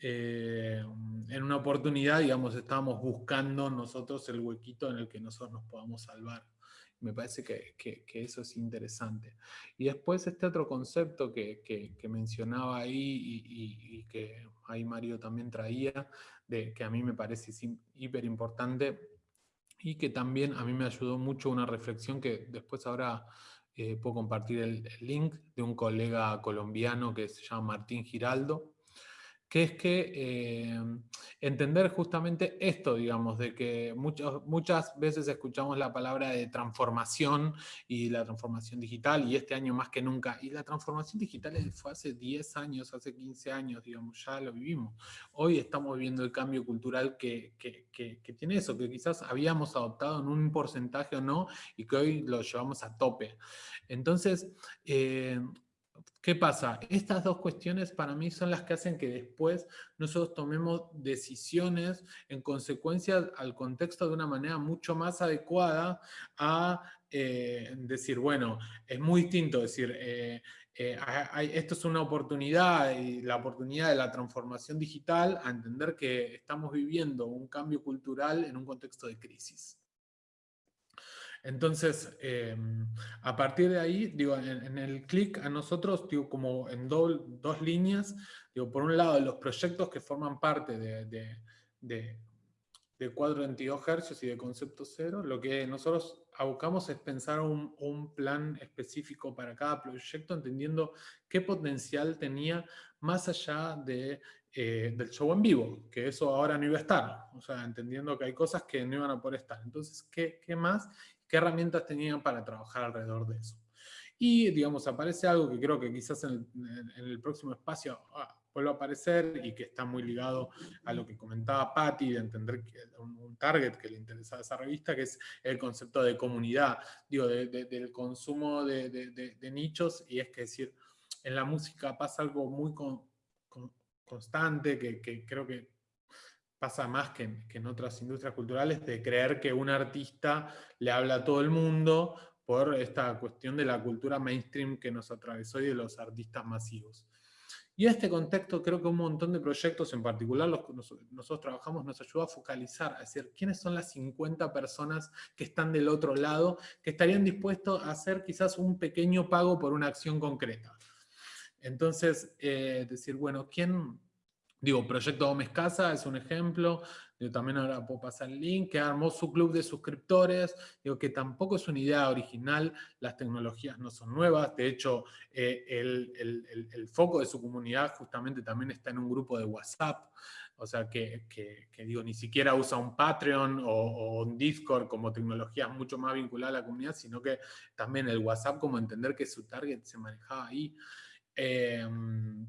Speaker 2: Eh, en una oportunidad, digamos, estábamos buscando nosotros el huequito en el que nosotros nos podamos salvar. Me parece que, eso es interesante. Y después este otro concepto que, mencionaba ahí y, que ahí Mario también traía, de, que a mí me parece hiper importante y que también a mí me ayudó mucho una reflexión que después ahora eh, puedo compartir el, el, link de un colega colombiano que se llama Martín Giraldo, que es que eh, entender justamente esto, digamos, de que muchas veces escuchamos la palabra de transformación y la transformación digital, y este año más que nunca, y la transformación digital fue hace 10 años, hace 15 años, digamos, ya lo vivimos. Hoy estamos viviendo el cambio cultural que, tiene eso, que quizás habíamos adoptado en un porcentaje o no, y que hoy lo llevamos a tope. Entonces, eh, ¿Qué pasa? Estas dos cuestiones para mí son las que hacen que después nosotros tomemos decisiones en consecuencia al contexto de una manera mucho más adecuada a eh, decir, bueno, es muy distinto decir, eh, eh, esto es una oportunidad y la oportunidad de la transformación digital a entender que estamos viviendo un cambio cultural en un contexto de crisis. Entonces, em, a partir de ahí, digo, en, el clic a nosotros, digo, como en dos líneas, digo, por un lado, los proyectos que forman parte de, de, de, cuadro 22 Hz y de concepto cero, lo que nosotros abocamos es pensar un, un, plan específico para cada proyecto, entendiendo qué potencial tenía más allá de, eh, del show en vivo, que eso ahora no iba a estar, o sea, entendiendo que hay cosas que no iban a poder estar. Entonces, ¿qué, qué más? Qué herramientas tenían para trabajar alrededor de eso. Y, digamos, aparece algo que creo que quizás en el, próximo espacio ah, vuelva a aparecer y que está muy ligado a lo que comentaba Patti, de entender que un, target que le interesa a esa revista, que es el concepto de comunidad, digo, del consumo de, nichos, y es que decir, en la música pasa algo muy constante, que creo que pasa más que en, otras industrias culturales, de creer que un artista le habla a todo el mundo por esta cuestión de la cultura mainstream que nos atravesó y de los artistas masivos. Y este contexto creo que un montón de proyectos, en particular los que nosotros trabajamos, nos ayuda a focalizar, a decir, ¿quiénes son las 50 personas que están del otro lado, que estarían dispuestos a hacer quizás un pequeño pago por una acción concreta? Entonces, eh, decir, bueno, ¿quién, Digo, Proyecto Gómez Casa es un ejemplo, yo también ahora puedo pasar el link, que armó su club de suscriptores, digo que tampoco es una idea original, las tecnologías no son nuevas, de hecho eh, el, foco de su comunidad justamente también está en un grupo de WhatsApp, o sea que, digo, ni siquiera usa un Patreon o, un Discord como tecnología mucho más vinculada a la comunidad, sino que también el WhatsApp como entender que su target se manejaba ahí. Em,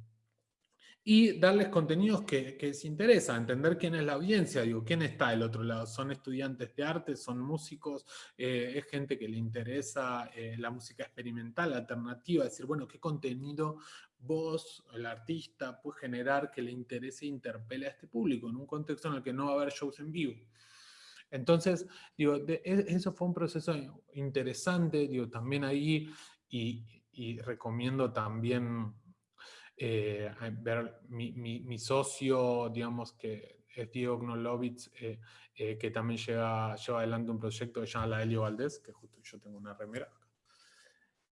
Speaker 2: y darles contenidos que, les interesa, entender quién es la audiencia, digo, quién está del otro lado, son estudiantes de arte, son músicos, eh, es gente que le interesa eh, la música experimental, alternativa, decir, bueno, qué contenido vos, el artista, puede generar que le interese e interpele a este público, en un contexto en el que no va a haber shows en vivo. Entonces, digo, e, eso fue un proceso interesante, digo, también ahí, y recomiendo también eh, ver mi, socio, digamos, que es Diego Gnolovitz, eh, eh, que también lleva, lleva adelante un proyecto que se llama La Helio Valdés, que justo yo tengo una remera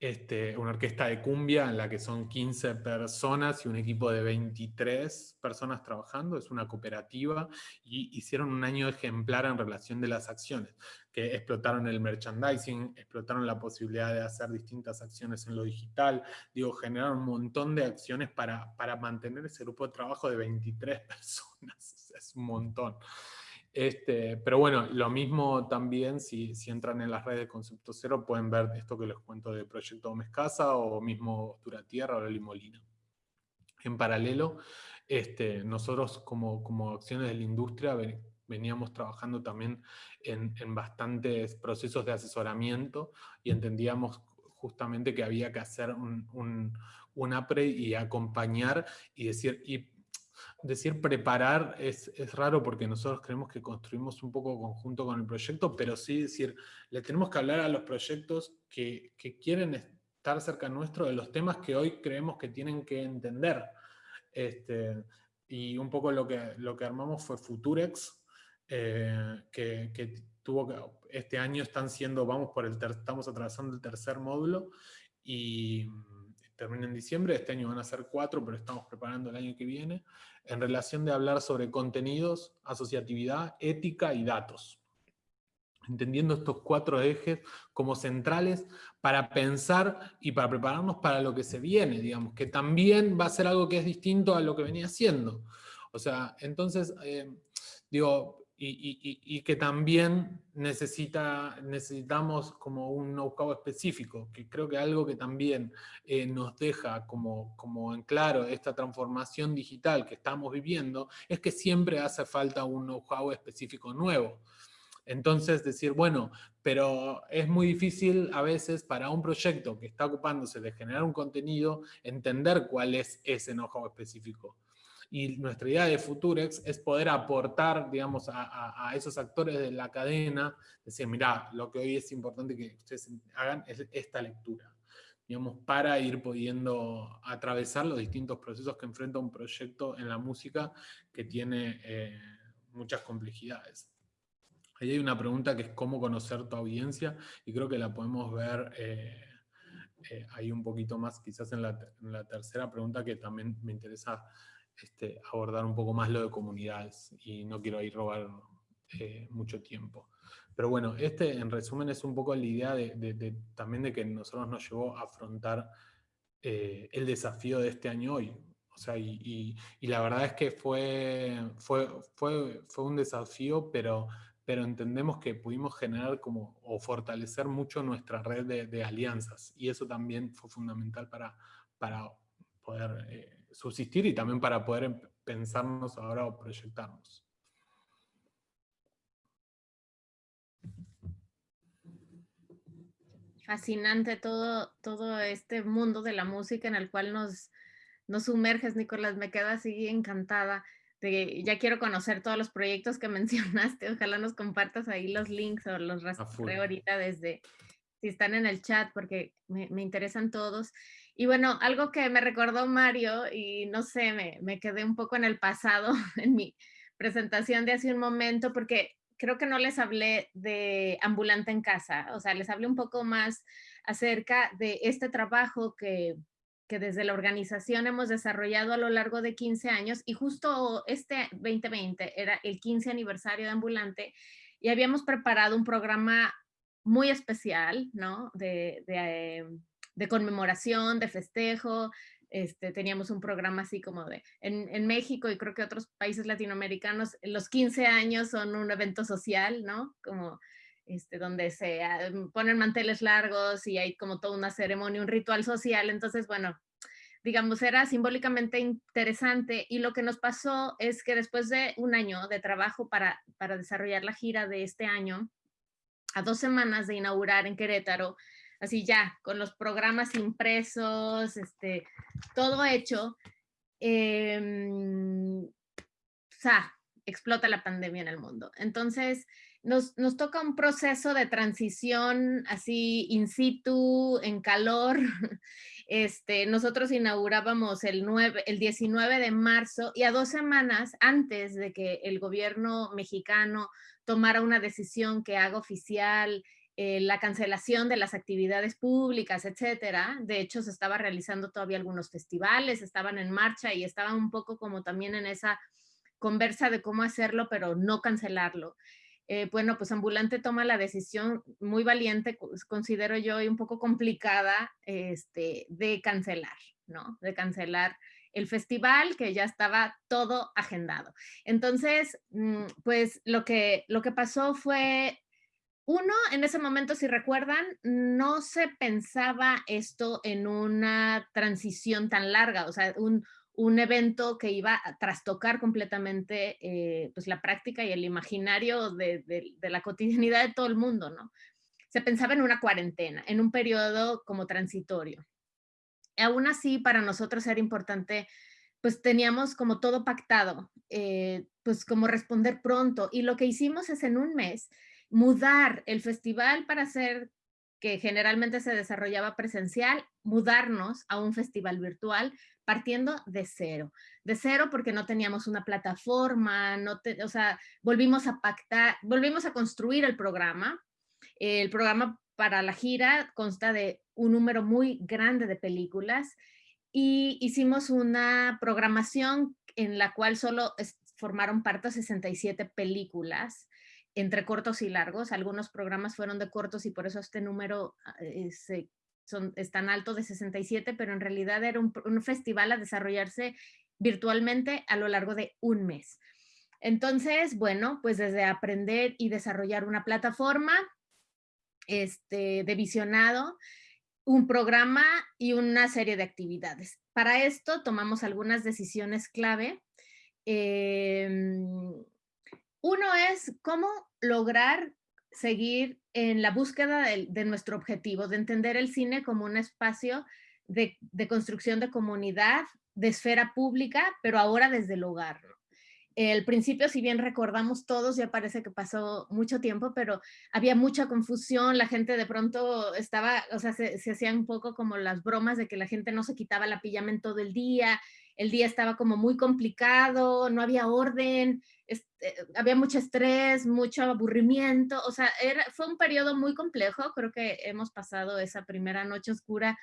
Speaker 2: este, una orquesta de cumbia en la que son 15 personas y un equipo de 23 personas trabajando, es una cooperativa, y hicieron un año ejemplar en relación de las acciones, que explotaron el merchandising, explotaron la posibilidad de hacer distintas acciones en lo digital, digo, generaron un montón de acciones para, para mantener ese grupo de trabajo de 23 personas, es un montón. Este, pero bueno, lo mismo también, si, si, entran en las redes de Concepto Cero, pueden ver esto que les cuento de Proyecto Mescasa o mismo Duratierra o Limolina. En paralelo, este, nosotros como, como acciones de la industria veníamos trabajando también en, en, bastantes procesos de asesoramiento y entendíamos justamente que había que hacer un, un, un APRE y acompañar y decir, decir preparar es, es, raro porque nosotros creemos que construimos un poco conjunto con el proyecto, pero sí decir, le tenemos que hablar a los proyectos que, que quieren estar cerca nuestro de los temas que hoy creemos que tienen que entender. Este, y un poco lo que, lo que armamos fue Futurex, eh, que, que, tuvo que, este año están siendo, vamos por el, ter, estamos atravesando el tercer módulo, y termina en diciembre, este año van a ser cuatro, pero estamos preparando el año que viene, en relación de hablar sobre contenidos, asociatividad, ética y datos. Entendiendo estos cuatro ejes como centrales para pensar y para prepararnos para lo que se viene, digamos, que también va a ser algo que es distinto a lo que venía siendo. O sea, entonces, eh, digo, y, que también necesita, necesitamos como un know-how específico, que creo que algo que también eh, nos deja como, como en claro esta transformación digital que estamos viviendo, es que siempre hace falta un know-how específico nuevo. Entonces decir, bueno, pero es muy difícil a veces para un proyecto que está ocupándose de generar un contenido, entender cuál es ese know-how específico. Y nuestra idea de Futurex es poder aportar, digamos, a, esos actores de la cadena, decir, mira, lo que hoy es importante que ustedes hagan es esta lectura, digamos, para ir pudiendo atravesar los distintos procesos que enfrenta un proyecto en la música que tiene eh, muchas complejidades. Ahí hay una pregunta que es cómo conocer tu audiencia, y creo que la podemos ver eh, eh, ahí un poquito más, quizás en la tercera pregunta que también me interesa este, abordar un poco más lo de comunidades y no quiero ahí robar eh, mucho tiempo. Pero bueno, este en resumen es un poco la idea de, también de que nosotros nos llevó a afrontar eh, el desafío de este año hoy. O sea, y, la verdad es que fue, fue, fue, fue un desafío, pero, pero entendemos que pudimos generar como, o fortalecer mucho nuestra red de, alianzas. Y eso también fue fundamental para, para poder... Eh, subsistir y también para poder em, pensarnos ahora o proyectarnos.
Speaker 3: Fascinante todo, todo este mundo de la música en el cual nos, nos sumerges, Nicolás. Me quedo así encantada. De, ya quiero conocer todos los proyectos que mencionaste. Ojalá nos compartas ahí los links o los rastreo ahorita desde, si están en el chat, porque me, me interesan todos. Y bueno, algo que me recordó Mario, y no sé, me, me, quedé un poco en el pasado, en mi presentación de hace un momento, porque creo que no les hablé de ambulante en casa, o sea, les hablé un poco más acerca de este trabajo que, que desde la organización hemos desarrollado a lo largo de 15 años, y justo este 2020 era el 15 aniversario de ambulante, y habíamos preparado un programa muy especial, ¿no? De, de eh, de conmemoración, de festejo. Este, teníamos un programa así como de, en, en, México y creo que otros países latinoamericanos, los 15 años son un evento social, ¿no? Como este, donde se ah, ponen manteles largos y hay como toda una ceremonia, un ritual social. Entonces, bueno, digamos, era simbólicamente interesante y lo que nos pasó es que después de un año de trabajo para, para desarrollar la gira de este año, a dos semanas de inaugurar en Querétaro, así ya, con los programas impresos, este, todo hecho, eh, explota la pandemia en el mundo. Entonces, nos, nos, toca un proceso de transición así in situ, en calor. Este, nosotros inaugurábamos el, 9, el 19 de marzo y a dos semanas antes de que el gobierno mexicano tomara una decisión que haga oficial eh, la cancelación de las actividades públicas, etcétera. De hecho, se estaba realizando todavía algunos festivales, estaban en marcha y estaban un poco como también en esa conversa de cómo hacerlo, pero no cancelarlo. Eh, bueno, pues Ambulante toma la decisión muy valiente, considero yo, y un poco complicada este, de cancelar, ¿no? De cancelar el festival, que ya estaba todo agendado. Entonces, mm, pues lo que, lo que pasó fue, uno, en ese momento, si recuerdan, no se pensaba esto en una transición tan larga, o sea, un, un evento que iba a trastocar completamente eh, pues la práctica y el imaginario de, de, la cotidianidad de todo el mundo, ¿no? Se pensaba en una cuarentena, en un periodo como transitorio. aún así, para nosotros era importante, pues teníamos como todo pactado, eh, pues como responder pronto. Y lo que hicimos es en un mes mudar el festival para hacer que generalmente se desarrollaba presencial, mudarnos a un festival virtual partiendo de cero. De cero porque no teníamos una plataforma, no o sea, volvimos a pactar, volvimos a construir el programa. El programa para la gira consta de un número muy grande de películas y hicimos una programación en la cual solo formaron parte 67 películas entre cortos y largos. Algunos programas fueron de cortos y por eso este número ah, es, son, es tan alto de 67, pero en realidad era un, festival a desarrollarse virtualmente a lo largo de un mes. Entonces, bueno, pues desde aprender y desarrollar una plataforma este, de visionado, un programa y una serie de actividades. Para esto tomamos algunas decisiones clave. Em, uno es cómo lograr seguir en la búsqueda de, nuestro objetivo, de entender el cine como un espacio de, construcción de comunidad, de esfera pública, pero ahora desde el hogar. El principio, si bien recordamos todos, ya parece que pasó mucho tiempo, pero había mucha confusión, la gente de pronto estaba, o sea, se, se hacían un poco como las bromas de que la gente no se quitaba la pijama en todo el día, el día estaba como muy complicado, no había orden, este, había mucho estrés, mucho aburrimiento, o sea, fue un periodo muy complejo, creo que hemos pasado esa primera noche oscura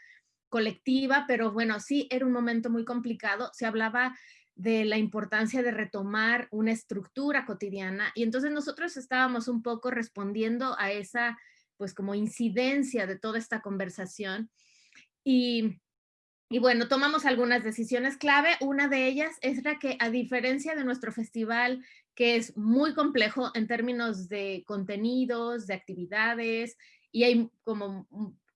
Speaker 3: colectiva, pero bueno, sí, era un momento muy complicado, se hablaba de la importancia de retomar una estructura cotidiana y entonces nosotros estábamos un poco respondiendo a esa pues como incidencia de toda esta conversación y y bueno, tomamos algunas decisiones clave. Una de ellas es la que, a diferencia de nuestro festival, que es muy complejo en términos de contenidos, de actividades, y hay como,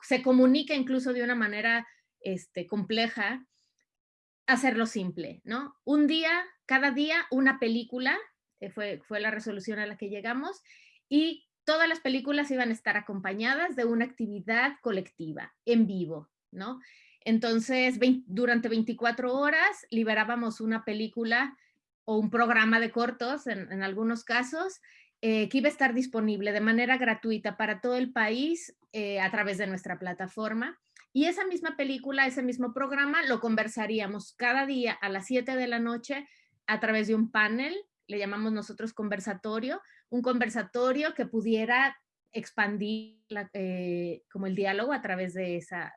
Speaker 3: se comunica incluso de una manera este, compleja, hacerlo simple, ¿no? Un día, cada día, una película, eh, fue, fue la resolución a la que llegamos, y todas las películas iban a estar acompañadas de una actividad colectiva, en vivo, ¿no? Entonces, durante 24 horas liberábamos una película o un programa de cortos, en, algunos casos, eh, que iba a estar disponible de manera gratuita para todo el país eh, a través de nuestra plataforma. Y esa misma película, ese mismo programa, lo conversaríamos cada día a las 7 de la noche a través de un panel, le llamamos nosotros conversatorio, un conversatorio que pudiera expandir eh, como el diálogo a través de esa,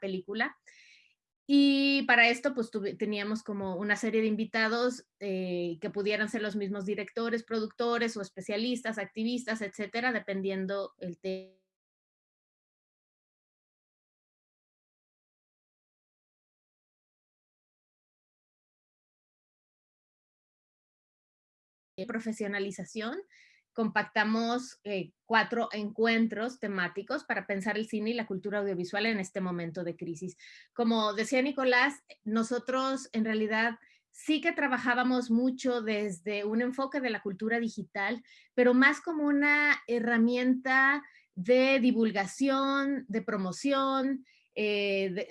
Speaker 3: película. Y para esto, pues teníamos como una serie de invitados eh, que pudieran ser los mismos directores, productores o especialistas, activistas, etcétera, dependiendo el tema. Profesionalización compactamos eh, cuatro encuentros temáticos para pensar el cine y la cultura audiovisual en este momento de crisis. Como decía Nicolás, nosotros en realidad sí que trabajábamos mucho desde un enfoque de la cultura digital, pero más como una herramienta de divulgación, de promoción, eh,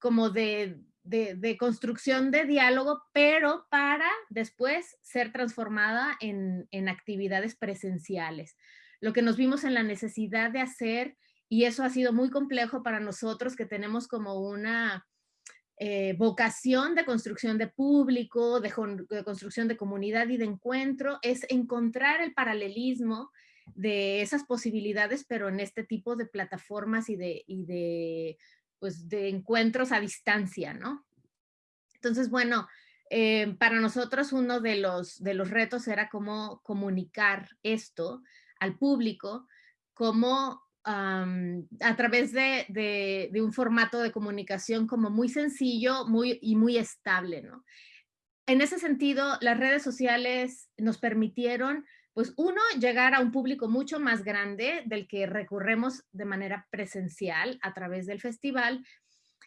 Speaker 3: como de de, construcción de diálogo, pero para después ser transformada en, actividades presenciales. Lo que nos vimos en la necesidad de hacer, y eso ha sido muy complejo para nosotros que tenemos como una eh, vocación de construcción de público, de, construcción de comunidad y de encuentro, es encontrar el paralelismo de esas posibilidades, pero en este tipo de plataformas y de pues, de encuentros a distancia, ¿no? Entonces, bueno, eh, para nosotros uno de los, de los retos era cómo comunicar esto al público, cómo a través de, un formato de comunicación como muy sencillo muy, y muy estable, ¿no? En ese sentido, las redes sociales nos permitieron, pues uno, llegar a un público mucho más grande del que recurremos de manera presencial a través del festival,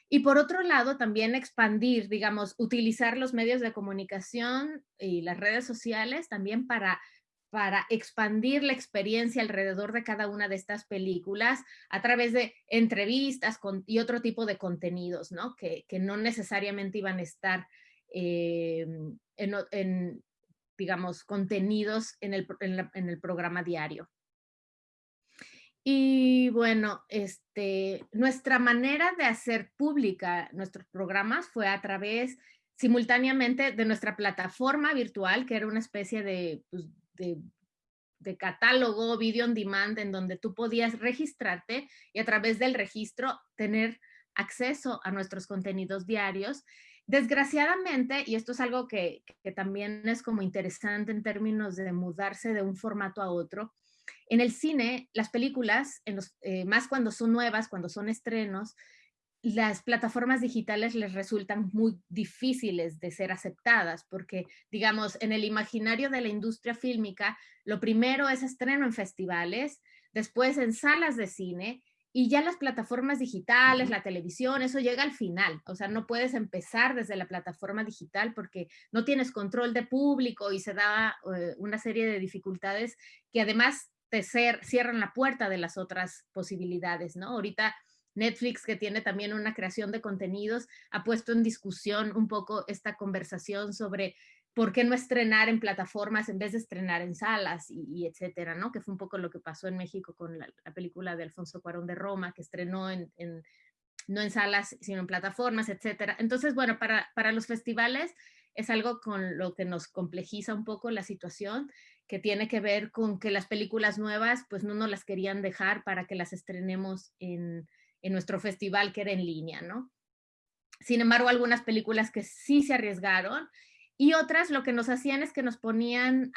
Speaker 3: y por otro lado, también expandir, digamos, utilizar los medios de comunicación y las redes sociales también para para expandir la experiencia alrededor de cada una de estas películas a través de entrevistas y otro tipo de contenidos, ¿no? Que, no necesariamente iban a estar eh, en, digamos, contenidos en el, en el programa diario. Y bueno, este, nuestra manera de hacer pública nuestros programas fue a través simultáneamente de nuestra plataforma virtual, que era una especie de, pues, de, catálogo, video on demand, en donde tú podías registrarte y a través del registro tener acceso a nuestros contenidos diarios. Desgraciadamente, y esto es algo que, también es como interesante en términos de mudarse de un formato a otro, en el cine, las películas, en los, eh, más cuando son nuevas, cuando son estrenos, las plataformas digitales les resultan muy difíciles de ser aceptadas porque, digamos, en el imaginario de la industria fílmica, lo primero es estreno en festivales, después en salas de cine y ya las plataformas digitales, la televisión, eso llega al final. O sea, no puedes empezar desde la plataforma digital porque no tienes control de público y se da eh, una serie de dificultades que además te cierran la puerta de las otras posibilidades, ¿no? Ahorita Netflix, que tiene también una creación de contenidos, ha puesto en discusión un poco esta conversación sobre por qué no estrenar en plataformas en vez de estrenar en salas y, etcétera, ¿no? Que fue un poco lo que pasó en México con la, película de Alfonso Cuarón de Roma, que estrenó en, no en salas, sino en plataformas, etcétera. Entonces, bueno, para, para los festivales es algo con lo que nos complejiza un poco la situación, que tiene que ver con que las películas nuevas, pues no nos las querían dejar para que las estrenemos en, en nuestro festival que era en línea, ¿no? Sin embargo, algunas películas que sí se arriesgaron y otras lo que nos hacían es que nos ponían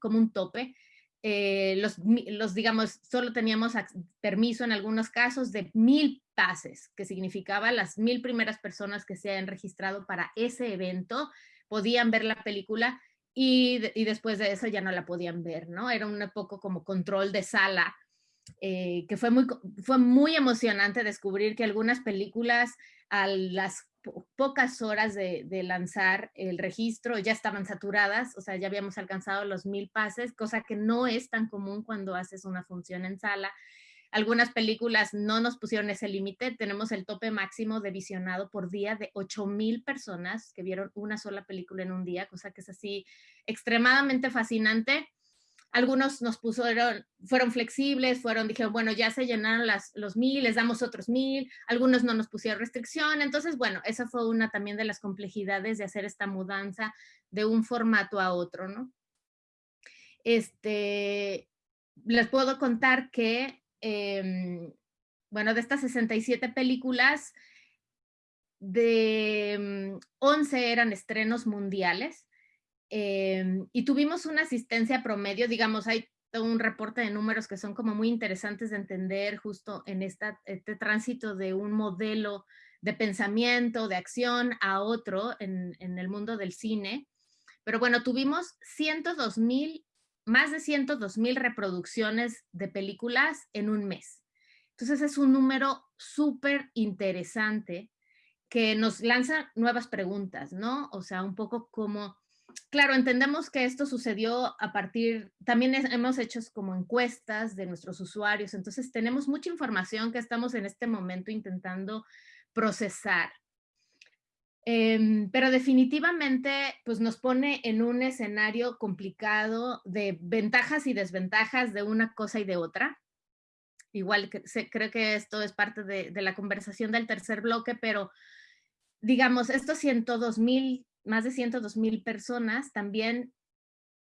Speaker 3: como un tope. Eh, los, los, digamos, solo teníamos permiso en algunos casos de mil pases, que significaba las mil primeras personas que se hayan registrado para ese evento podían ver la película y, y después de eso ya no la podían ver, ¿no? Era un poco como control de sala eh, que fue muy, fue muy emocionante descubrir que algunas películas a las pocas horas de, lanzar el registro ya estaban saturadas, o sea, ya habíamos alcanzado los mil pases, cosa que no es tan común cuando haces una función en sala. Algunas películas no nos pusieron ese límite, tenemos el tope máximo de visionado por día de 8 mil personas que vieron una sola película en un día, cosa que es así extremadamente fascinante algunos nos pusieron, fueron flexibles, fueron, dijeron, bueno, ya se llenaron las, los mil, les damos otros mil, algunos no nos pusieron restricción, entonces, bueno, esa fue una también de las complejidades de hacer esta mudanza de un formato a otro, ¿no? Este, les puedo contar que, em, bueno, de estas 67 películas, de 11 mm, eran estrenos mundiales, Em, y tuvimos una asistencia promedio, digamos, hay un reporte de números que son como muy interesantes de entender justo en esta, este tránsito de un modelo de pensamiento, de acción a otro en, en el mundo del cine. Pero bueno, tuvimos 102 mil, más de 102 mil reproducciones de películas en un mes. Entonces es un número súper interesante que nos lanza nuevas preguntas, ¿no? O sea, un poco como claro, entendemos que esto sucedió a partir, también hemos hecho como encuestas de nuestros usuarios, entonces tenemos mucha información que estamos en este momento intentando procesar. Em, pero definitivamente pues nos pone en un escenario complicado de ventajas y desventajas de una cosa y de otra. Igual que creo que esto es parte de, de la conversación del tercer bloque, pero digamos, estos 102 mil más de 102 mil personas también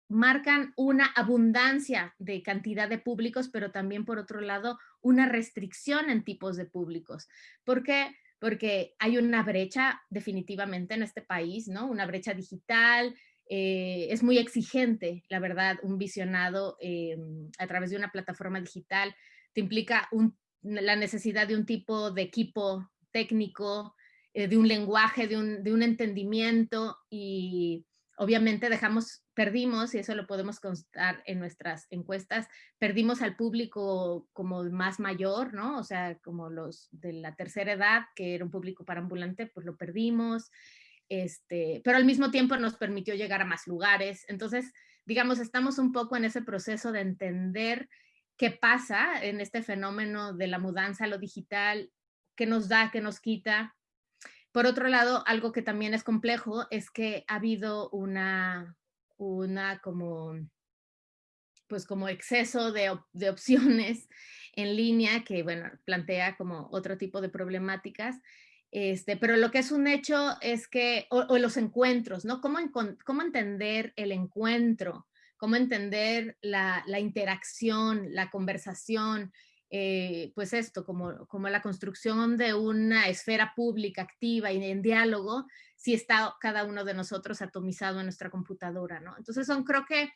Speaker 3: marcan una abundancia de cantidad de públicos, pero también por otro lado una restricción en tipos de públicos. ¿Por qué? Porque hay una brecha definitivamente en este país, ¿no? Una brecha digital, eh, es muy exigente, la verdad, un visionado eh, a través de una plataforma digital te implica la necesidad de un tipo de equipo técnico, eh, de un lenguaje, de un, de un entendimiento y obviamente dejamos, perdimos, y eso lo podemos constar en nuestras encuestas, perdimos al público como más mayor, ¿no? O sea, como los de la tercera edad, que era un público para ambulante, pues lo perdimos, este, pero al mismo tiempo nos permitió llegar a más lugares. Entonces, digamos, estamos un poco en ese proceso de entender qué pasa en este fenómeno de la mudanza a lo digital, qué nos da, qué nos quita, por otro lado, algo que también es complejo es que ha habido una, una como, pues como exceso de, opciones en línea que, bueno, plantea como otro tipo de problemáticas. Este, pero lo que es un hecho es que, o, los encuentros, ¿no? ¿Cómo, ¿Cómo, entender el encuentro? ¿Cómo entender la, la interacción, la conversación? Eh, pues esto, como, como la construcción de una esfera pública activa y en diálogo, si está cada uno de nosotros atomizado en nuestra computadora, ¿no? Entonces son, creo que,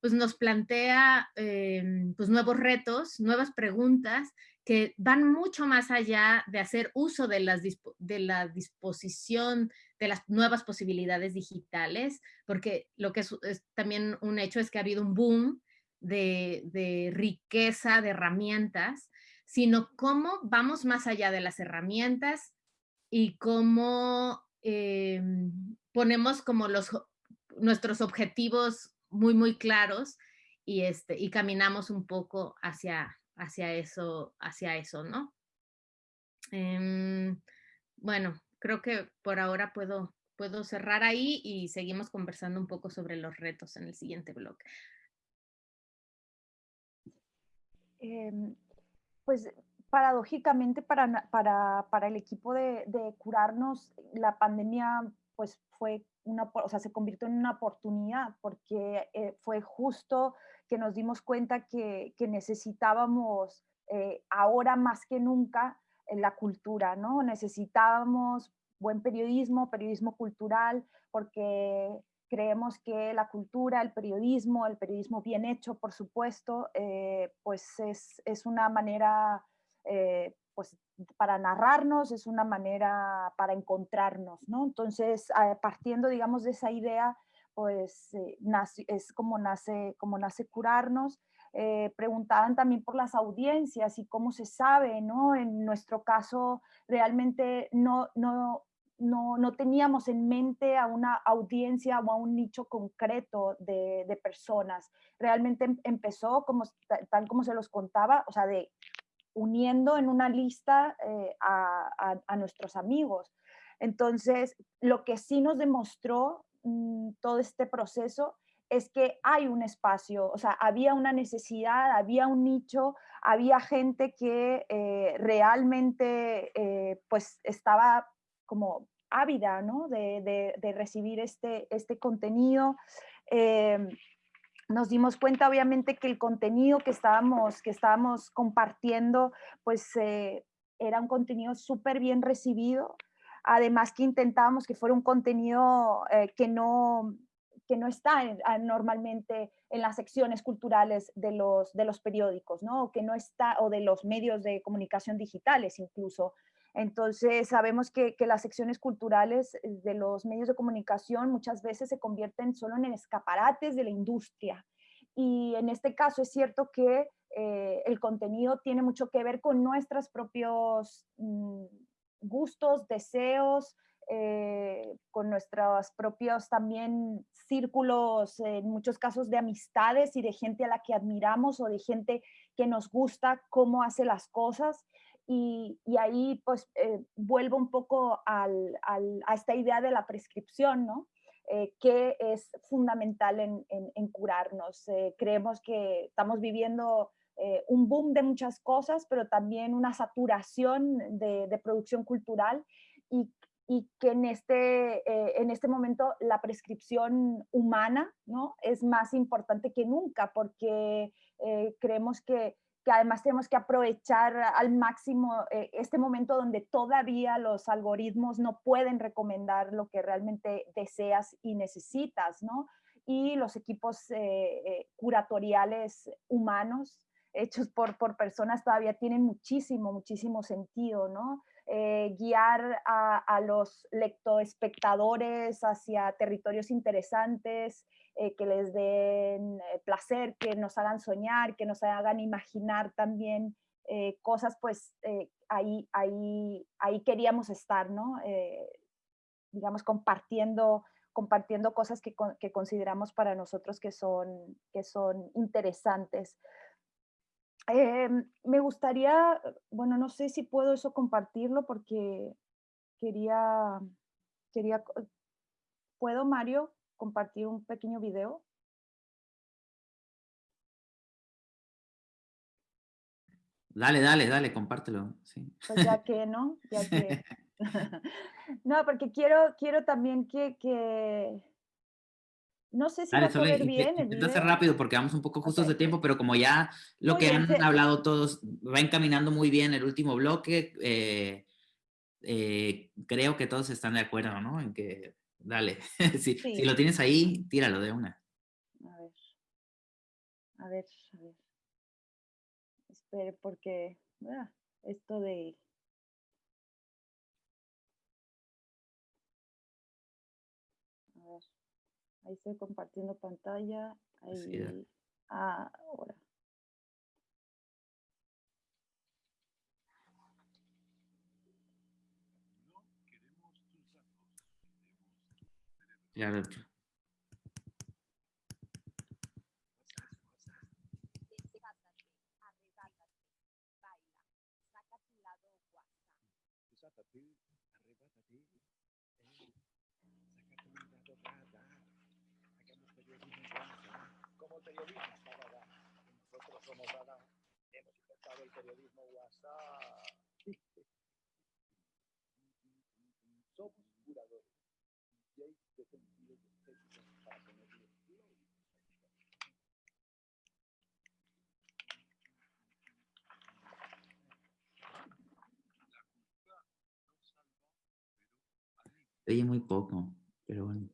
Speaker 3: pues nos plantea eh, pues nuevos retos, nuevas preguntas que van mucho más allá de hacer uso de, las, de la disposición de las nuevas posibilidades digitales, porque lo que es, también un hecho es que ha habido un boom de, riqueza de herramientas, sino cómo vamos más allá de las herramientas y cómo em, ponemos como los, nuestros objetivos muy, muy claros y, este, y caminamos un poco hacia, hacia, eso, hacia eso, ¿no? Em, bueno, creo que por ahora puedo, puedo cerrar ahí y seguimos conversando un poco sobre los retos en el siguiente blog.
Speaker 4: Em, pues paradójicamente para, para, para el equipo de, curarnos, la pandemia pues fue una, o sea, se convirtió en una oportunidad porque eh, fue justo que nos dimos cuenta que, que necesitábamos eh, ahora más que nunca la cultura, ¿no? Necesitábamos buen periodismo, periodismo cultural, porque Creemos que la cultura, el periodismo, el periodismo bien hecho, por supuesto, eh, pues es, una manera eh, pues para narrarnos, es una manera para encontrarnos, ¿no? Entonces, partiendo, digamos, de esa idea, pues eh, es como nace, como nace curarnos. preguntaban también por las audiencias y cómo se sabe, ¿no? En nuestro caso, realmente no, no, no, teníamos en mente a una audiencia o a un nicho concreto de, personas. Realmente em, empezó, como, tal como se los contaba, o sea, de uniendo en una lista eh, a, nuestros amigos. Entonces, lo que sí nos demostró mm, todo este proceso es que hay un espacio, o sea, había una necesidad, había un nicho, había gente que eh, realmente eh, pues estaba como ávida ¿no? de, de, recibir este, este contenido. Em, nos dimos cuenta obviamente que el contenido que estábamos, que estábamos compartiendo pues eh, era un contenido súper bien recibido. Además que intentábamos que fuera un contenido eh, que, no, que no está normalmente en las secciones culturales de los, de los periódicos, ¿no? que no está, o de los medios de comunicación digitales incluso. Entonces, sabemos que, las secciones culturales eh, de los medios de comunicación muchas veces se convierten solo en escaparates de la industria. Y en este caso es cierto que eh, el contenido tiene mucho que ver con nuestros propios mm, gustos, deseos, eh, con nuestros propios también círculos, en muchos casos de amistades y de gente a la que admiramos o de gente que nos gusta cómo hace las cosas. Y, ahí pues eh, vuelvo un poco al, a esta idea de la prescripción, ¿no? Eh, que es fundamental en, en, curarnos. Eh, creemos que estamos viviendo un boom de muchas cosas, pero también una saturación de, de producción cultural y, y, que en este, en este momento la prescripción humana ¿no? es más importante que nunca porque creemos que que además tenemos que aprovechar al máximo eh, este momento donde todavía los algoritmos no pueden recomendar lo que realmente deseas y necesitas, ¿no? Y los equipos eh, eh, curatoriales humanos hechos por, por personas todavía tienen muchísimo, muchísimo sentido, ¿no? Eh, guiar a, a, los lectoespectadores hacia territorios interesantes, eh, que les den eh, placer, que nos hagan soñar, que nos hagan imaginar también cosas, pues ahí, ahí, ahí queríamos estar, ¿no? digamos, compartiendo, compartiendo cosas que, que, consideramos para nosotros que son, que son interesantes. Em, me gustaría, bueno, no sé si puedo eso compartirlo porque quería, quería, ¿puedo Mario compartir un pequeño video?
Speaker 1: Dale, dale, dale, compártelo. Sí.
Speaker 4: Pues ya que, ¿no? Ya que. no, porque quiero, quiero también que, que, no sé si va a poder bien
Speaker 1: el video. rápido porque vamos un poco justos de tiempo, pero como ya lo que han hablado todos va encaminando muy bien el último bloque, eh, eh, creo que todos están de acuerdo, ¿no? En que, dale, si, si, lo tienes ahí, tíralo de una.
Speaker 4: A ver, a ver, a ver. Espere, porque ah, esto de... A ver. Ahí estoy compartiendo pantalla. Ahí, ahora.
Speaker 1: Ya lo
Speaker 5: el periodismo WhatsApp. Somos curadores. Y hay defendidos estéticos para ponerle
Speaker 1: Oye muy poco, pero bueno.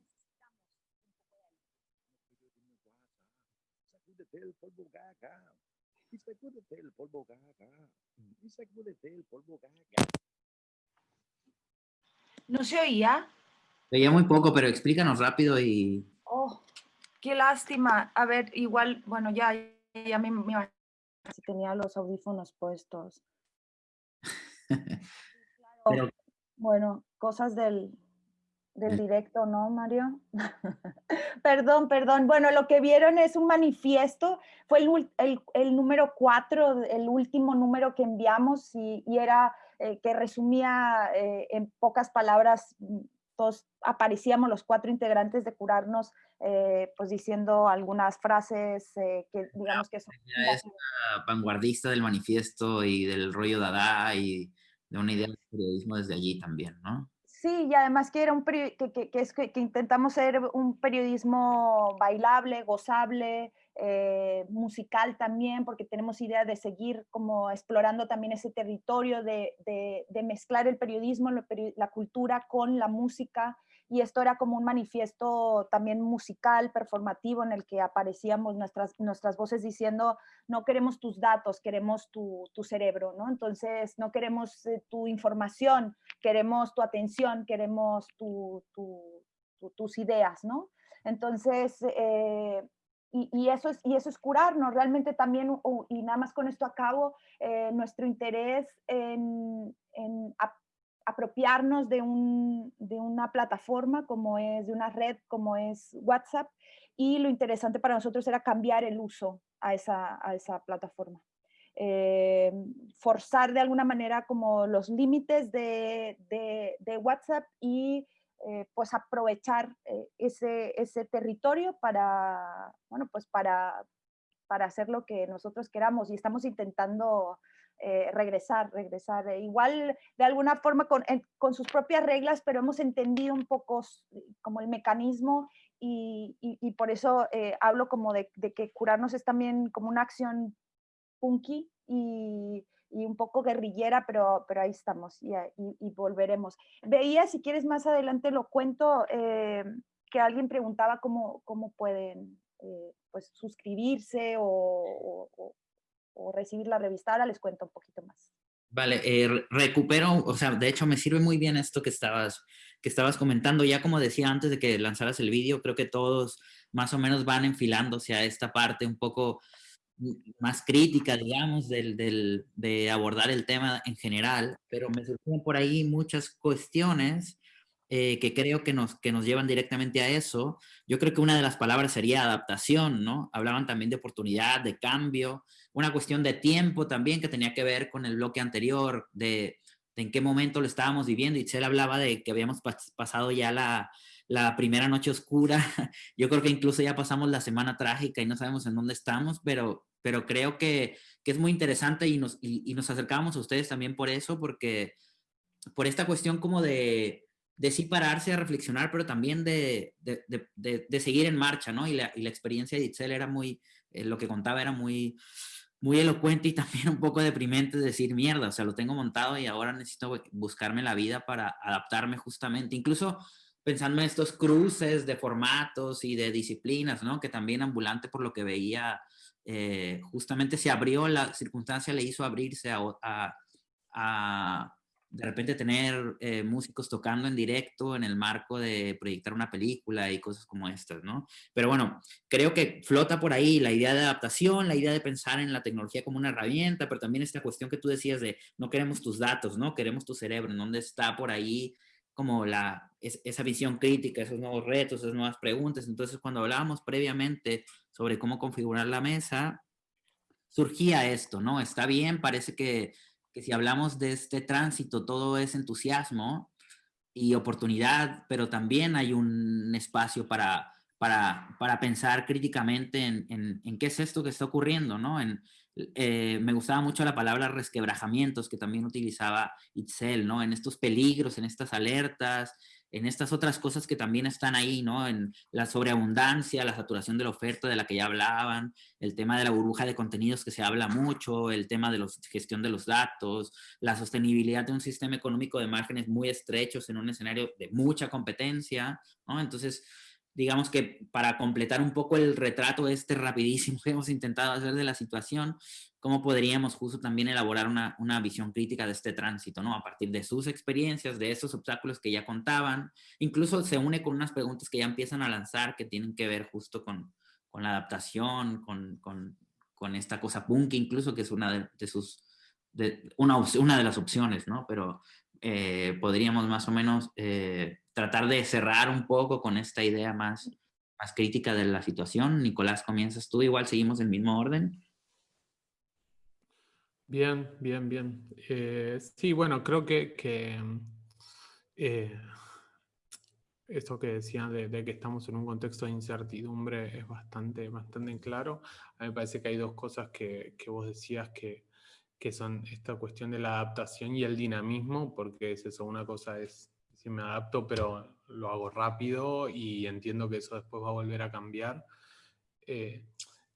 Speaker 5: Sacúdete el polvo gaga. Y sacúdete el polvo gaga. Y sacúdete el polvo gaga.
Speaker 4: ¿No se oía?
Speaker 1: Se oía muy poco, pero explícanos rápido y...
Speaker 4: Oh, qué lástima. A ver, igual, bueno, ya, ya me, me si tenía los audífonos puestos. pero... Bueno, cosas del, del directo, ¿no, Mario? perdón, perdón. Bueno, lo que vieron es un manifiesto, fue el, el, número cuatro, el último número que enviamos y, y era eh, que resumía eh, en pocas palabras, mm, todos aparecíamos los cuatro integrantes de curarnos, eh, pues diciendo algunas frases que digamos que son...
Speaker 1: es vanguardista del manifiesto y del rollo Dada y de una idea de periodismo desde allí también, ¿no?
Speaker 4: Sí, y además que, era un que, que, es, que, intentamos ser un periodismo bailable, gozable, eh, musical también, porque tenemos idea de seguir como explorando también ese territorio de, de, de mezclar el periodismo, la cultura con la música y esto era como un manifiesto también musical, performativo, en el que aparecíamos nuestras, nuestras voces diciendo, no queremos tus datos, queremos tu, tu cerebro, ¿no? Entonces, no queremos eh, tu información, queremos tu atención, queremos tu, tus ideas, ¿no? Entonces, eh, y, eso es, y eso es curarnos, realmente también, y nada más con esto acabo, eh, nuestro interés en apropiarnos de, un, de, una plataforma como es, de una red como es WhatsApp, y lo interesante para nosotros era cambiar el uso a esa, a esa plataforma. Eh, forzar de alguna manera como los límites de, de, WhatsApp y eh, pues aprovechar eh, ese, ese territorio para, bueno, pues para, para hacer lo que nosotros queramos y estamos intentando eh, regresar, regresar. Eh, igual de alguna forma con, con, sus propias reglas, pero hemos entendido un poco como el mecanismo y, y, por eso eh, hablo como de, que curarnos es también como una acción punky y, y un poco guerrillera, pero, pero ahí estamos y, y, volveremos. Veía, si quieres más adelante lo cuento, que alguien preguntaba cómo, cómo pueden pues suscribirse o recibir la revista. Ahora les cuento un poquito más.
Speaker 1: Vale, eh, recupero, o sea, de hecho me sirve muy bien esto que estabas, que estabas comentando. Ya como decía antes de que lanzaras el vídeo, creo que todos más o menos van enfilándose a esta parte un poco más crítica, digamos, del, del, de abordar el tema en general, pero me surgen por ahí muchas cuestiones eh, que creo que nos, que nos llevan directamente a eso. Yo creo que una de las palabras sería adaptación, ¿no? Hablaban también de oportunidad, de cambio, una cuestión de tiempo también que tenía que ver con el bloque anterior, de, en qué momento lo estábamos viviendo. Itzel hablaba de que habíamos pasado ya la, la primera noche oscura. Yo creo que incluso ya pasamos la semana trágica y no sabemos en dónde estamos, pero, pero creo que, que es muy interesante y nos, y, y nos acercamos a ustedes también por eso, porque por esta cuestión como de, de sí pararse a reflexionar, pero también de, de, de, de seguir en marcha, ¿no? Y la, y la experiencia de Itzel era muy, eh, lo que contaba era muy, muy elocuente y también un poco deprimente decir, mierda, o sea, lo tengo montado y ahora necesito buscarme la vida para adaptarme justamente. Incluso pensando en estos cruces de formatos y de disciplinas, ¿no? Que también ambulante por lo que veía, eh, justamente se abrió, la circunstancia le hizo abrirse a, de repente tener eh, músicos tocando en directo en el marco de proyectar una película y cosas como estas, ¿no? Pero bueno, creo que flota por ahí la idea de adaptación, la idea de pensar en la tecnología como una herramienta, pero también esta cuestión que tú decías de no queremos tus datos, ¿no? Queremos tu cerebro, en dónde está por ahí como la, es, esa visión crítica, esos nuevos retos, esas nuevas preguntas. Entonces, cuando hablábamos previamente sobre cómo configurar la mesa, surgía esto, ¿no? Está bien, parece que que si hablamos de este tránsito, todo es entusiasmo y oportunidad, pero también hay un espacio para, para, para pensar críticamente en, en, en, qué es esto que está ocurriendo, ¿no? En, eh, me gustaba mucho la palabra resquebrajamientos que también utilizaba Itzel, ¿no? En estos peligros, en estas alertas, en estas otras cosas que también están ahí, ¿no? En la sobreabundancia, la saturación de la oferta de la que ya hablaban, el tema de la burbuja de contenidos que se habla mucho, el tema de la gestión de los datos, la sostenibilidad de un sistema económico de márgenes muy estrechos en un escenario de mucha competencia, ¿no? Entonces, digamos que para completar un poco el retrato este rapidísimo que hemos intentado hacer de la situación, cómo podríamos justo también elaborar una, una, visión crítica de este tránsito, ¿no? A partir de sus experiencias, de esos obstáculos que ya contaban, incluso se une con unas preguntas que ya empiezan a lanzar que tienen que ver justo con, con la adaptación, con, con, con, esta cosa punk incluso, que es una de, de sus, de, una, una de las opciones, ¿no? Pero eh, podríamos más o menos eh, tratar de cerrar un poco con esta idea más, más crítica de la situación. Nicolás, comienzas tú, igual seguimos el mismo orden.
Speaker 2: Bien, bien, bien. Eh, sí, bueno, creo que, que eh, esto que decían de, que estamos en un contexto de incertidumbre es bastante, bastante claro. A mí me parece que hay dos cosas que, que vos decías que, que son esta cuestión de la adaptación y el dinamismo, porque es eso, una cosa es me adapto, pero lo hago rápido y entiendo que eso después va a volver a cambiar. Eh,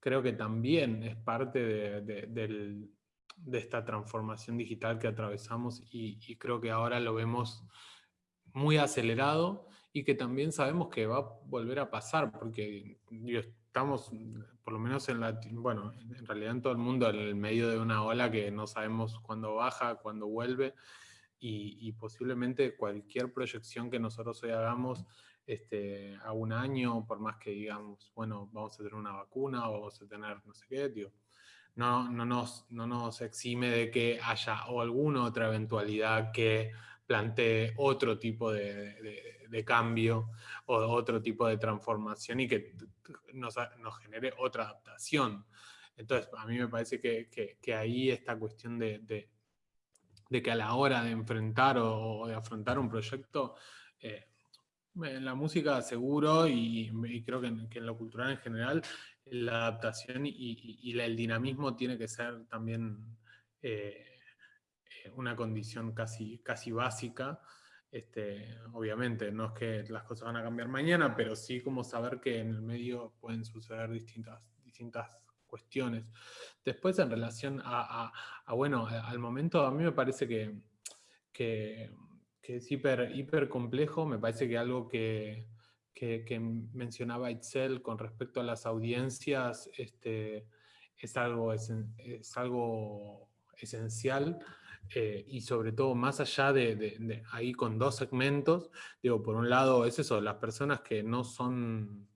Speaker 2: creo que también es parte de, de, del, de, esta transformación digital que atravesamos y, y, creo que ahora lo vemos muy acelerado y que también sabemos que va a volver a pasar, porque estamos, por lo menos en la, bueno, en realidad en todo el mundo, en el medio de una ola que no sabemos cuándo baja, cuándo vuelve, y, posiblemente cualquier proyección que nosotros hoy hagamos este, a un año, por más que digamos, bueno, vamos a tener una vacuna o vamos a tener no sé qué, tío, no, no, nos, no nos exime de que haya o alguna otra eventualidad que plantee otro tipo de, de, cambio o otro tipo de transformación y que nos, nos genere otra adaptación. Entonces, a mí me parece que, que, que ahí esta cuestión de, de que a la hora de enfrentar o, de afrontar un proyecto, eh, en la música seguro y, creo que en, lo cultural en general, la adaptación y, el dinamismo tiene que ser también eh, una condición casi, casi básica. Este, obviamente, no es que las cosas van a cambiar mañana, pero sí como saber que en el medio pueden suceder distintas, distintas cuestiones. Después, en relación a, bueno, al momento, a mí me parece que, que, que es hiper, complejo, me parece que algo que, que, mencionaba Itzel con respecto a las audiencias, este, es algo, es, algo esencial eh, y sobre todo más allá de, ahí con dos segmentos, digo, por un lado es eso, las personas que no son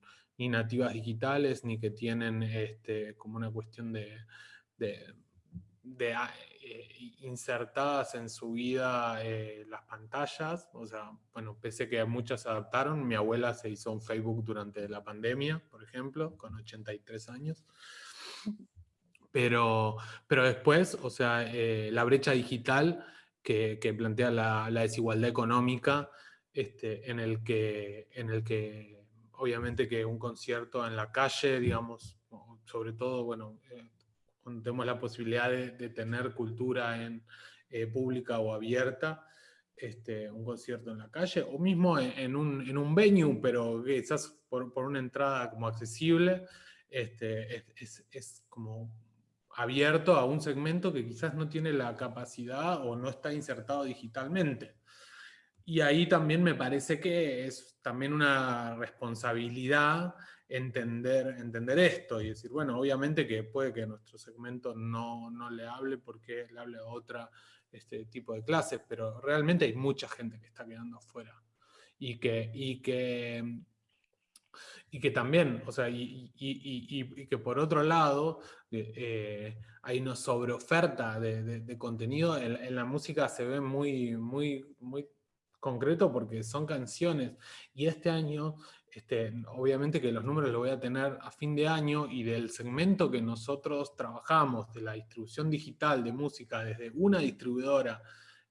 Speaker 2: ni nativas digitales, ni que tienen este, como una cuestión de, ah, eh, insertadas en su vida eh, las pantallas, o sea, bueno, pese que muchas se adaptaron, mi abuela se hizo un Facebook durante la pandemia, por ejemplo, con 83 años, pero, pero después, o sea, eh, la brecha digital que, plantea la, desigualdad económica, este, en, el que, en el que obviamente que un concierto en la calle, digamos, sobre todo, bueno, eh, tenemos la posibilidad de, tener cultura en, eh, pública o abierta, este, un concierto en la calle, o mismo en, un, en un venue, pero quizás por, por una entrada como accesible, este, es, es, como abierto a un segmento que quizás no tiene la capacidad o no está insertado digitalmente. Y ahí también me parece que es también una responsabilidad entender, entender esto y decir, bueno, obviamente que puede que nuestro segmento no, no le hable porque le hable a otra este tipo de clases, pero realmente hay mucha gente que está quedando afuera. Y que, y que y que también, o sea, y, que por otro lado eh, hay una sobreoferta de, de, contenido, en, la música se ve muy, muy, muy concreto porque son canciones, y este año, este, obviamente que los números los voy a tener a fin de año, y del segmento que nosotros trabajamos, de la distribución digital de música desde una distribuidora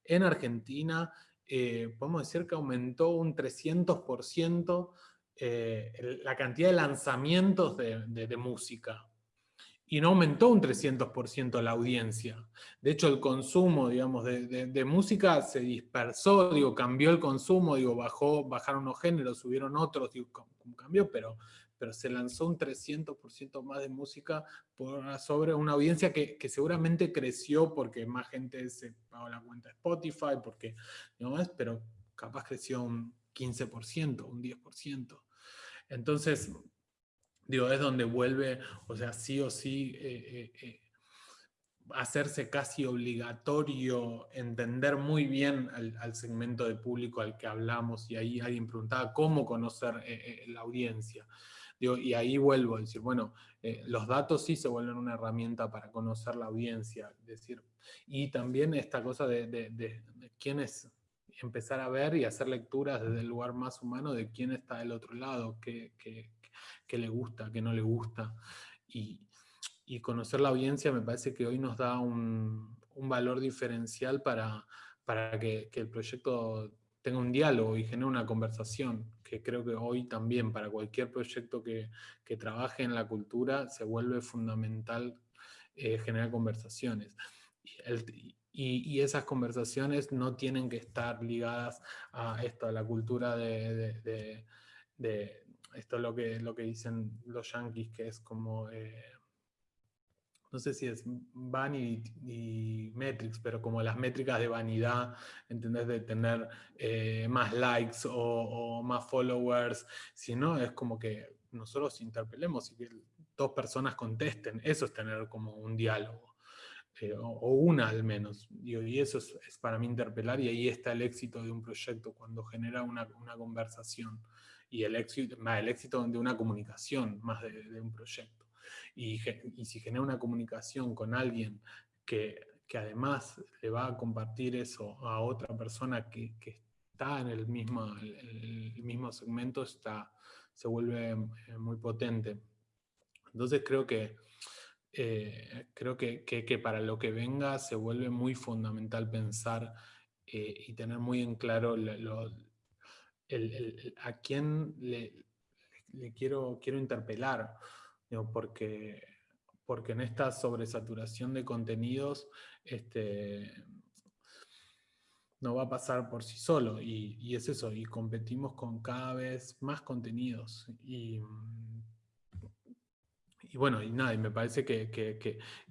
Speaker 2: en Argentina, eh, podemos decir que aumentó un 300% eh, la cantidad de lanzamientos de, música. Y no aumentó un 300% la audiencia. De hecho, el consumo, digamos, de, música se dispersó, digo, cambió el consumo, digo, bajó, bajaron unos géneros, subieron otros, digo, cambió, pero, pero se lanzó un 300% más de música sobre una audiencia que, que, seguramente creció porque más gente se pagó la cuenta de Spotify, porque, digamos, pero capaz creció un 15%, un 10%. Entonces, digo, es donde vuelve, o sea, sí o sí, eh, eh, eh, hacerse casi obligatorio entender muy bien al, segmento de público al que hablamos, y ahí alguien preguntaba cómo conocer la audiencia. Digo, y ahí vuelvo a decir, bueno, los datos sí se vuelven una herramienta para conocer la audiencia, decir, y también esta cosa de, de quién es empezar a ver y hacer lecturas desde el lugar más humano de quién está del otro lado, qué, le gusta, qué no le gusta. Y, conocer la audiencia me parece que hoy nos da un, valor diferencial para, para que, el proyecto tenga un diálogo y genere una conversación, que creo que hoy también para cualquier proyecto que, trabaje en la cultura se vuelve fundamental eh, generar conversaciones. Y, esas conversaciones no tienen que estar ligadas a esto, a la cultura de, esto es lo que, lo que dicen los yankees, que es como, eh, no sé si es vanity y metrics, pero como las métricas de vanidad, ¿entendés? De tener eh, más likes o, más followers, sino es como que nosotros interpelemos y que dos personas contesten, eso es tener como un diálogo. Eh, o, una al menos. Y, eso es, para mí interpelar y ahí está el éxito de un proyecto, cuando genera una, conversación y el éxito, el éxito de una comunicación más de, un proyecto. Y, si genera una comunicación con alguien que, además le va a compartir eso a otra persona que, está en el mismo, el, mismo segmento, está, se vuelve eh, muy potente. Entonces creo que eh, creo que, para lo que venga se vuelve muy fundamental pensar eh, y tener muy en claro a quién le, quiero, quiero interpelar, porque, porque en esta sobresaturación de contenidos este, no va a pasar por sí solo, y, y es eso, y competimos con cada vez más contenidos, y y bueno, y nada, y me parece que, que,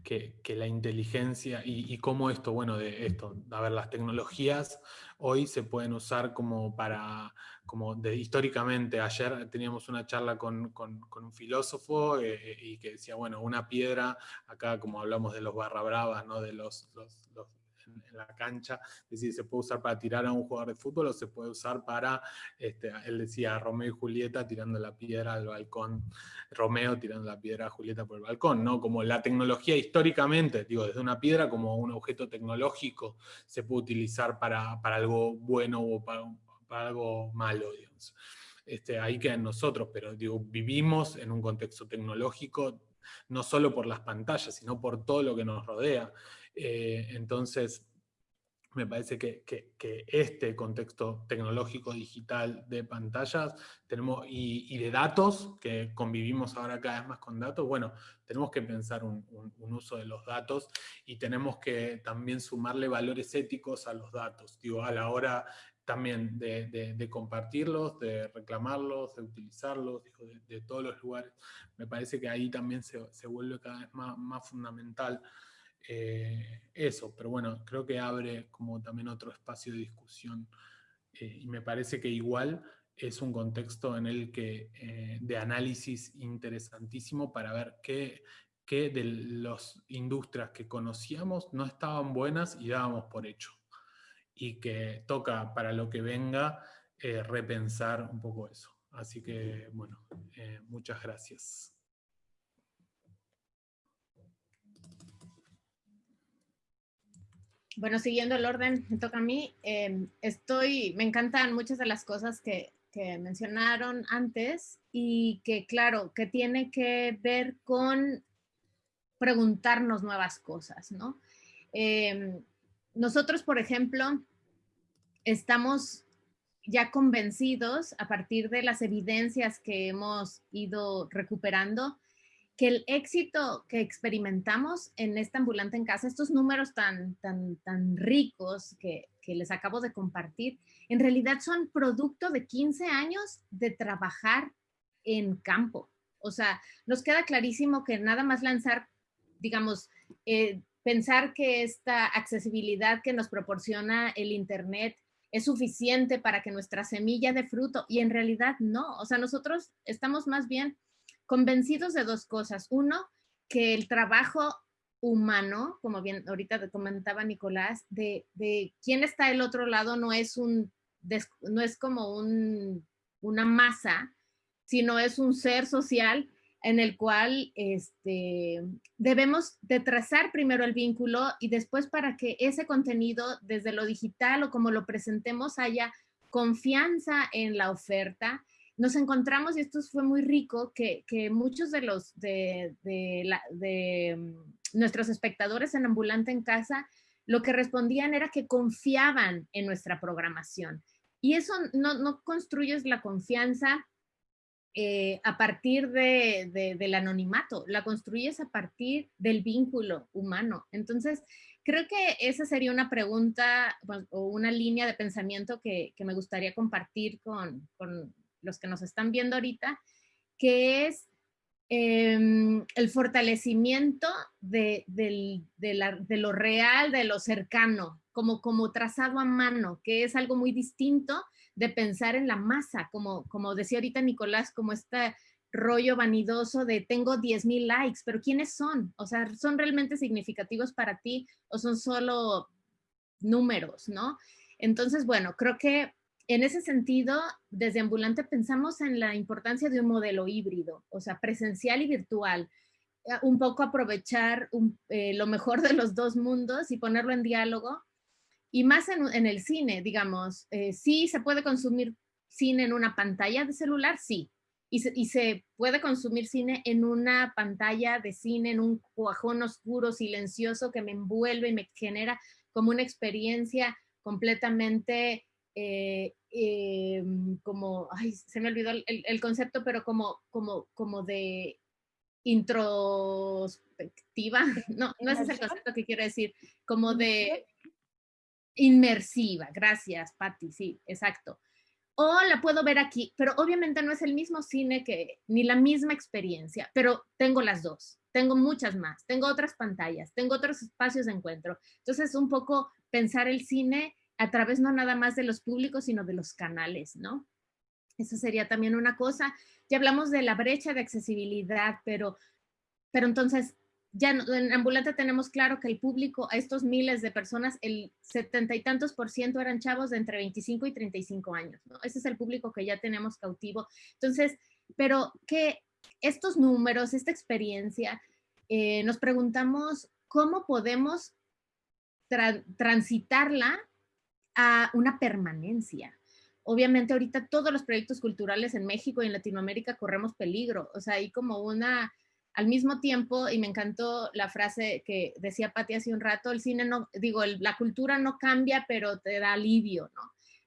Speaker 2: que, que la inteligencia y, cómo esto, bueno, de esto, a ver, las tecnologías hoy se pueden usar como para, como de, históricamente, ayer teníamos una charla con, con, un filósofo eh, y que decía, bueno, una piedra, acá como hablamos de los barra bravas, ¿no? de los en, la cancha, es decir, se puede usar para tirar a un jugador de fútbol o se puede usar para, este, él decía Romeo y Julieta tirando la piedra al balcón, Romeo tirando la piedra a Julieta por el balcón, ¿no? Como la tecnología históricamente, digo, desde una piedra como un objeto tecnológico se puede utilizar para, para algo bueno o para, para algo malo, digamos. Este, ahí quedan nosotros, pero digo, vivimos en un contexto tecnológico no solo por las pantallas, sino por todo lo que nos rodea. Eh, entonces, me parece que, este contexto tecnológico digital de pantallas tenemos, y, de datos, que convivimos ahora cada vez más con datos, bueno, tenemos que pensar un, uso de los datos y tenemos que también sumarle valores éticos a los datos, digo, a la hora también de, compartirlos, de reclamarlos, de utilizarlos, de, todos los lugares. Me parece que ahí también se, vuelve cada vez más fundamental eh, eso, pero bueno, creo que abre como también otro espacio de discusión eh, y me parece que igual es un contexto en el que, eh, de análisis interesantísimo para ver qué, qué de las industrias que conocíamos no estaban buenas y dábamos por hecho. Y que toca para lo que venga repensar un poco eso. Así que, bueno, muchas gracias.
Speaker 3: Bueno, siguiendo el orden, me toca a mí. Em, estoy, me encantan muchas de las cosas que, mencionaron antes y que, claro, que tiene que ver con preguntarnos nuevas cosas, ¿no? Em, nosotros, por ejemplo, estamos ya convencidos a partir de las evidencias que hemos ido recuperando que el éxito que experimentamos en esta ambulante en casa, estos números tan, tan, tan ricos que, que les acabo de compartir, en realidad son producto de 15 años de trabajar en campo. O sea, nos queda clarísimo que nada más lanzar, digamos, eh, pensar que esta accesibilidad que nos proporciona el Internet es suficiente para que nuestra semilla de fruto, y en realidad no. O sea, nosotros estamos más bien convencidos de dos cosas. Uno, que el trabajo humano, como bien ahorita comentaba Nicolás, de, de quién está al otro lado no es, un, no es como un, una masa, sino es un ser social en el cual este, debemos de trazar primero el vínculo y después para que ese contenido desde lo digital o como lo presentemos haya confianza en la oferta nos encontramos, y esto fue muy rico, que, muchos de los de, mm, nuestros espectadores en Ambulante en Casa, lo que respondían era que confiaban en nuestra programación. Y eso no, construyes la confianza eh, a partir del anonimato, la construyes a partir del vínculo humano. Entonces, creo que esa sería una pregunta o una línea de pensamiento que, me gustaría compartir con, los que nos están viendo ahorita, que es em, el fortalecimiento de, lo real, de lo cercano, como, trazado a mano, que es algo muy distinto de pensar en la masa, como, como decía ahorita Nicolás, como este rollo vanidoso de tengo 10 mil likes, pero ¿quiénes son? O sea, ¿son realmente significativos para ti o son solo números, no? Entonces, bueno, creo que en ese sentido, desde Ambulante pensamos en la importancia de un modelo híbrido, o sea, presencial y virtual. Eh, un poco aprovechar eh, lo mejor de los dos mundos y ponerlo en diálogo. Y más en, el cine, digamos, eh, sí se puede consumir cine en una pantalla de celular, sí. Y se, y se, puede consumir cine en una pantalla de cine, en un cuajón oscuro, silencioso que me envuelve y me genera como una experiencia completamente eh, em, como, ay, se me olvidó el, concepto, pero como, como, como de introspectiva, no, no ese es el concepto que quiero decir, como de inmersiva, gracias Patti, sí, exacto. o la puedo ver aquí, pero obviamente no es el mismo cine que, ni la misma experiencia, pero tengo las dos, tengo muchas más, tengo otras pantallas, tengo otros espacios de encuentro. Entonces, un poco pensar el cine a través no nada más de los públicos, sino de los canales, ¿no? Eso sería también una cosa. Ya hablamos de la brecha de accesibilidad, pero, pero entonces ya en Ambulante tenemos claro que el público, a estos miles de personas, el setenta y tantos por ciento eran chavos de entre 25 y 35 años, ¿no? Ese es el público que ya tenemos cautivo. Entonces, pero que estos números, esta experiencia, eh, nos preguntamos cómo podemos transitarla una permanencia. Obviamente ahorita todos los proyectos culturales en México y en Latinoamérica corremos peligro, o sea, hay como una al mismo tiempo, y me encantó la frase que decía Patti hace un rato, el cine no, digo, la cultura no cambia, pero te da alivio, ¿no?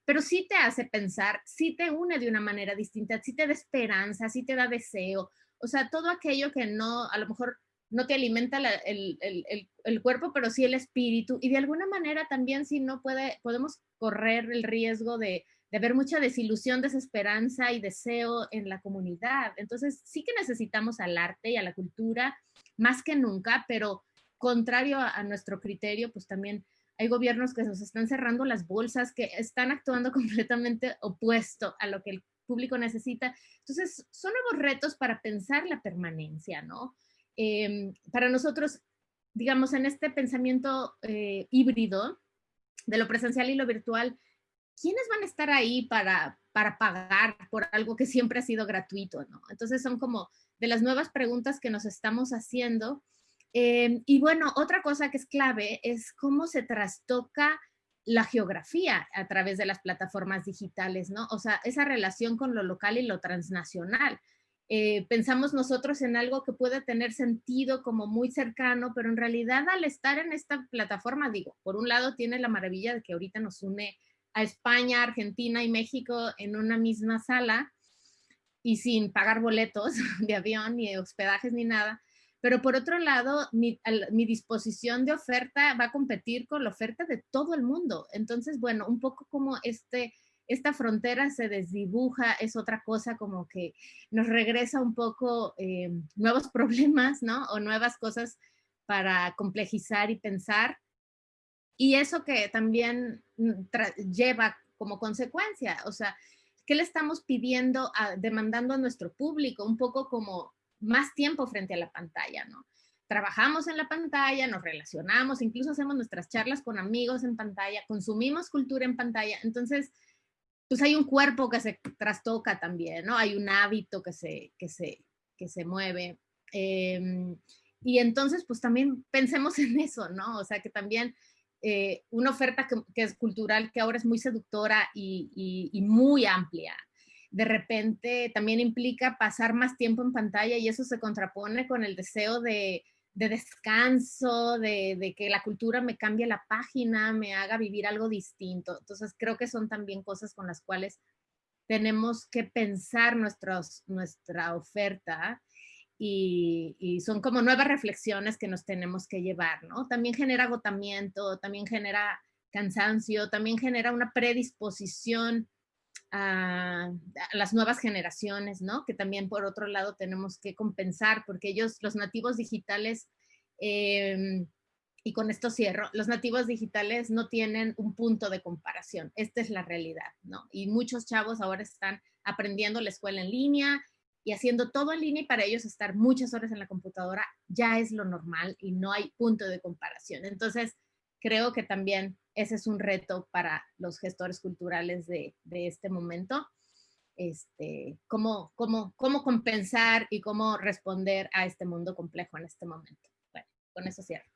Speaker 3: Pero sí te hace pensar, sí te une de una manera distinta, sí te da esperanza, sí te da deseo, o sea, todo aquello que no, a lo mejor no te alimenta el, el, cuerpo, pero sí el espíritu, y de alguna manera también si no puede, podemos correr el riesgo de, de haber mucha desilusión, desesperanza y deseo en la comunidad. Entonces, sí que necesitamos al arte y a la cultura más que nunca, pero contrario a, nuestro criterio, pues también hay gobiernos que nos están cerrando las bolsas, que están actuando completamente opuesto a lo que el público necesita. Entonces, son nuevos retos para pensar la permanencia, ¿no? Em, para nosotros, digamos, en este pensamiento eh, híbrido de lo presencial y lo virtual, ¿quiénes van a estar ahí para, para pagar por algo que siempre ha sido gratuito? ¿no? Entonces son como de las nuevas preguntas que nos estamos haciendo. Eh, y bueno, otra cosa que es clave es cómo se trastoca la geografía a través de las plataformas digitales, ¿no? O sea, esa relación con lo local y lo transnacional. Eh, pensamos nosotros en algo que puede tener sentido como muy cercano, pero en realidad al estar en esta plataforma, digo, por un lado tiene la maravilla de que ahorita nos une a España, Argentina y México en una misma sala y sin pagar boletos de avión ni hospedajes ni nada. Pero por otro lado, mi, disposición de oferta va a competir con la oferta de todo el mundo. Entonces, bueno, un poco como este, esta frontera se desdibuja, es otra cosa como que nos regresa un poco eh, nuevos problemas, ¿no? O nuevas cosas para complejizar y pensar. Y eso que también mm, lleva como consecuencia, o sea, ¿qué le estamos pidiendo, demandando a nuestro público? Un poco como más tiempo frente a la pantalla, ¿no? Trabajamos en la pantalla, nos relacionamos, incluso hacemos nuestras charlas con amigos en pantalla, consumimos cultura en pantalla, entonces, pues hay un cuerpo que se trastoca también, ¿no? Hay un hábito que se, que se, que se mueve. Em, y entonces, pues también pensemos en eso, ¿no? O sea, que también eh, una oferta que, es cultural, que ahora es muy seductora y, muy amplia. De repente también implica pasar más tiempo en pantalla y eso se contrapone con el deseo de, descanso, de, de, que la cultura me cambie la página, me haga vivir algo distinto. Entonces creo que son también cosas con las cuales tenemos que pensar nuestros, nuestra oferta y, son como nuevas reflexiones que nos tenemos que llevar, ¿no? También genera agotamiento, también genera cansancio, también genera una predisposición a, las nuevas generaciones, ¿no? Que también por otro lado tenemos que compensar porque ellos, los nativos digitales, em, y con esto cierro, los nativos digitales no tienen un punto de comparación. Esta es la realidad, ¿no? Y muchos chavos ahora están aprendiendo la escuela en línea, y haciendo todo en línea y para ellos estar muchas horas en la computadora ya es lo normal y no hay punto de comparación. Entonces, creo que también ese es un reto para los gestores culturales de, este momento. Este, cómo, cómo, cómo compensar y cómo responder a este mundo complejo en este momento. Bueno, con eso cierro.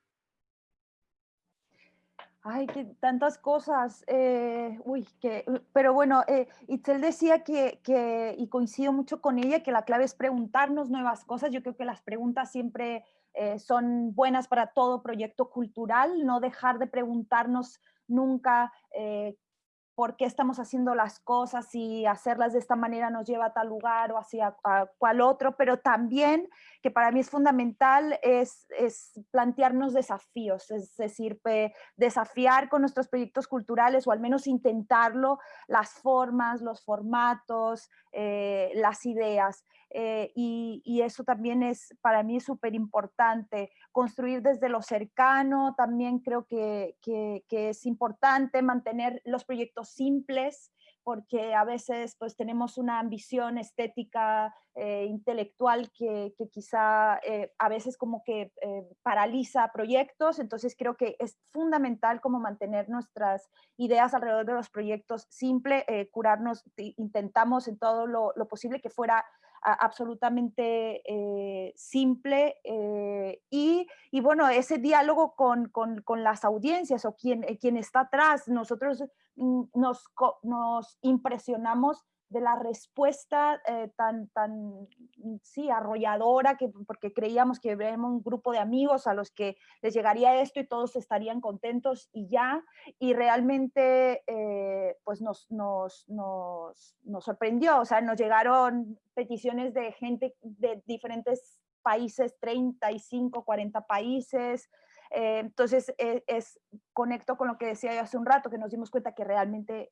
Speaker 4: Ay, que tantas cosas. Eh, uy, que, pero bueno, eh, Itzel decía que, que, y coincido mucho con ella, que la clave es preguntarnos nuevas cosas. Yo creo que las preguntas siempre eh, son buenas para todo proyecto cultural, no dejar de preguntarnos nunca por qué estamos haciendo las cosas y hacerlas de esta manera nos lleva a tal lugar o hacia a cual otro, pero también, que para mí es fundamental, es, es plantearnos desafíos, es decir, desafiar con nuestros proyectos culturales o al menos intentarlo, las formas, los formatos, eh, las ideas. Eh, y, eso también es para mí súper importante. Construir desde lo cercano, también creo que, que, es importante mantener los proyectos simples, porque a veces pues tenemos una ambición estética, eh, intelectual que, que quizá eh, a veces como que paraliza proyectos, entonces creo que es fundamental como mantener nuestras ideas alrededor de los proyectos simple, curarnos, intentamos en todo lo, lo posible que fuera absolutamente eh, simple eh, y, y, bueno, ese diálogo con, con, con las audiencias o quien, eh, quien está atrás, nosotros mm, nos, nos impresionamos de la respuesta eh, tan, tan, mm, sí, arrolladora, que, porque creíamos que había un grupo de amigos a los que les llegaría esto y todos estarían contentos y ya, y realmente eh, pues nos, nos, nos, nos, sorprendió, o sea, nos llegaron peticiones de gente de diferentes países, 35, 40 países, eh, entonces, es, conecto con lo que decía yo hace un rato, que nos dimos cuenta que realmente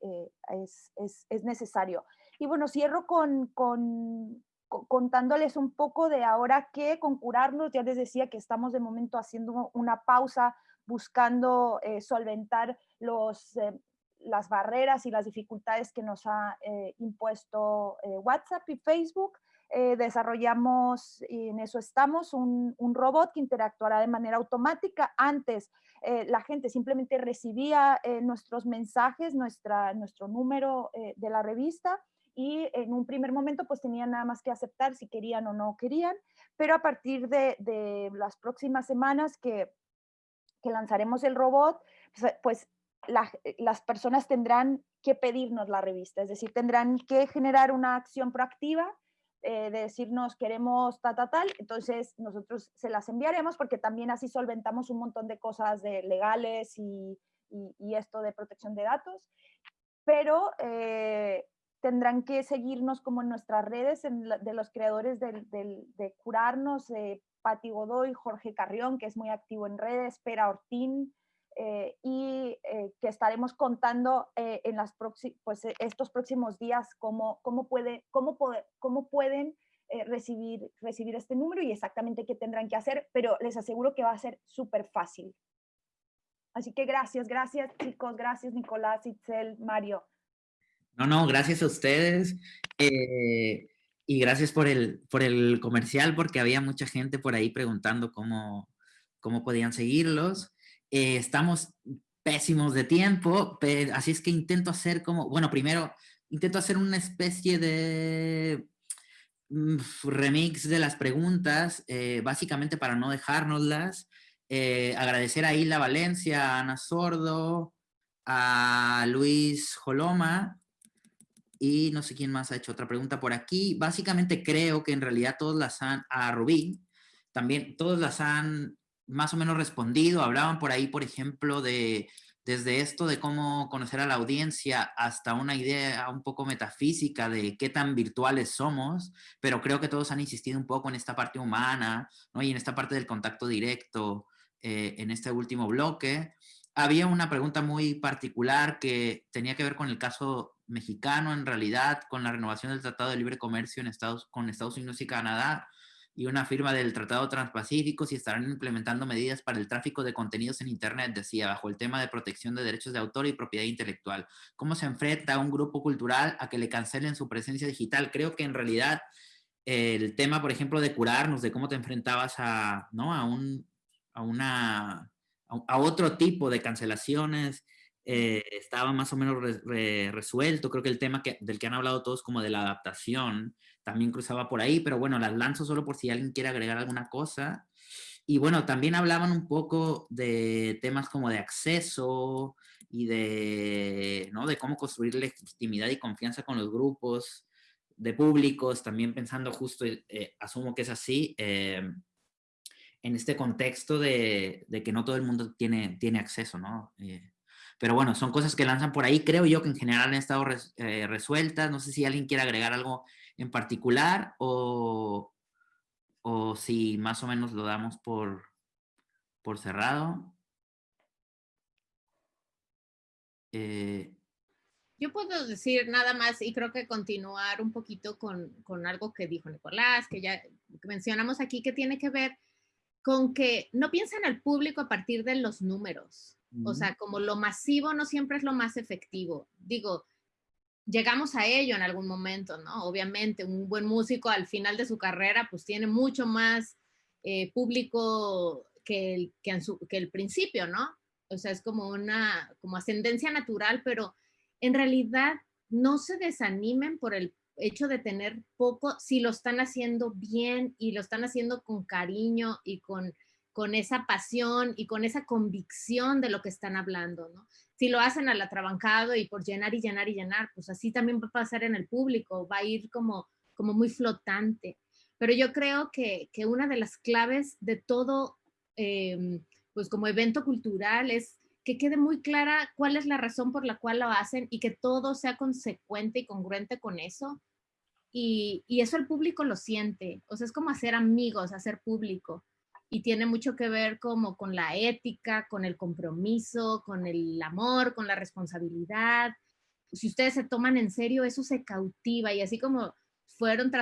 Speaker 4: es, es, es, necesario. Y bueno, cierro con, con, contándoles un poco de ahora que con curarnos, ya les decía que estamos de momento haciendo una pausa, buscando eh, solventar los, eh, las barreras y las dificultades que nos ha eh, impuesto WhatsApp y Facebook. desarrollamos, y en eso estamos, un, un, robot que interactuará de manera automática. Antes la gente simplemente recibía nuestros mensajes, nuestro número de la revista y en un primer momento pues tenían nada más que aceptar si querían o no querían, pero a partir de, las próximas semanas que, que, lanzaremos el robot, pues, pues las personas tendrán que pedirnos la revista, es decir, tendrán que generar una acción proactiva eh, de decirnos queremos ta, ta, tal, entonces nosotros se las enviaremos porque también así solventamos un montón de cosas de legales y, y, esto de protección de datos, pero eh, tendrán que seguirnos como en nuestras redes de los creadores de Curarnos, eh, Pati Godoy, Jorge Carrión, que es muy activo en redes, Pera Ortín, eh, y eh, que estaremos contando eh, en las pues, estos próximos días cómo, cómo, puede, cómo, poder, cómo pueden recibir, recibir este número y exactamente qué tendrán que hacer, pero les aseguro que va a ser súper fácil. Así que gracias, gracias chicos, gracias Nicolás, Itzel, Mario.
Speaker 1: No, no, gracias a ustedes. Eh, y gracias por el, por el comercial, porque había mucha gente por ahí preguntando cómo, cómo podían seguirlos. Eh, estamos pésimos de tiempo, así es que intento hacer como, bueno, primero intento hacer una especie de mm, remix de las preguntas, eh, básicamente para no dejárnoslas. agradecer a Isla Valencia, a Ana Sordo, a Luis Joloma, y no sé quién más ha hecho otra pregunta por aquí. Básicamente creo que en realidad todos las han, a Rubí, también todos las han más o menos respondido. Hablaban por ahí, por ejemplo, de desde esto de cómo conocer a la audiencia hasta una idea un poco metafísica de qué tan virtuales somos, pero creo que todos han insistido un poco en esta parte humana, ¿no? Y en esta parte del contacto directo eh, en este último bloque. Había una pregunta muy particular que tenía que ver con el caso mexicano en realidad con la renovación del Tratado de Libre Comercio con Estados Unidos y Canadá y una firma del Tratado Transpacífico si estarán implementando medidas para el tráfico de contenidos en Internet, decía, bajo el tema de protección de derechos de autor y propiedad intelectual. ¿Cómo se enfrenta un grupo cultural a que le cancelen su presencia digital? Creo que en realidad el tema, por ejemplo, de curarnos, de cómo te enfrentabas a, ¿no? a, un, a, una, a otro tipo de cancelaciones, eh, estaba más o menos resuelto. Creo que el tema que, del que han hablado todos como de la adaptación también cruzaba por ahí, pero bueno, las lanzo solo por si alguien quiere agregar alguna cosa. Y bueno, también hablaban un poco de temas como de acceso y de, ¿no? de cómo construir legitimidad y confianza con los grupos de públicos, también pensando justo, eh, asumo que es así, eh, en este contexto de, de, que no todo el mundo tiene, tiene acceso, ¿no? Pero bueno, son cosas que lanzan por ahí. Creo yo que en general han estado eh, resueltas. No sé si alguien quiere agregar algo en particular o, o si más o menos lo damos por, por cerrado.
Speaker 3: Eh, yo puedo decir nada más y creo que continuar un poquito con, con algo que dijo Nicolás, que ya mencionamos aquí, que tiene que ver con que no piensa en el público a partir de los números. O sea, como lo masivo no siempre es lo más efectivo. Digo, llegamos a ello en algún momento, ¿no? Obviamente, un buen músico al final de su carrera, pues tiene mucho más eh, público que el, que, que el principio, ¿no? O sea, es como una, como ascendencia natural, pero en realidad no se desanimen por el hecho de tener poco si lo están haciendo bien y lo están haciendo con cariño y con, con esa pasión y con esa convicción de lo que están hablando. Si lo hacen al atrabancado y por llenar y llenar y llenar, pues así también va a pasar en el público, va a ir como, como muy flotante. Pero yo creo que, que una de las claves de todo, em, pues como evento cultural es que quede muy clara cuál es la razón por la cual lo hacen y que todo sea consecuente y congruente con eso. Y, y, eso el público lo siente. O sea, es como hacer amigos, hacer público. Y tiene mucho que ver como con la ética, con el compromiso, con el amor, con la responsabilidad. Si ustedes se toman en serio, eso se cautiva. Y así como fueron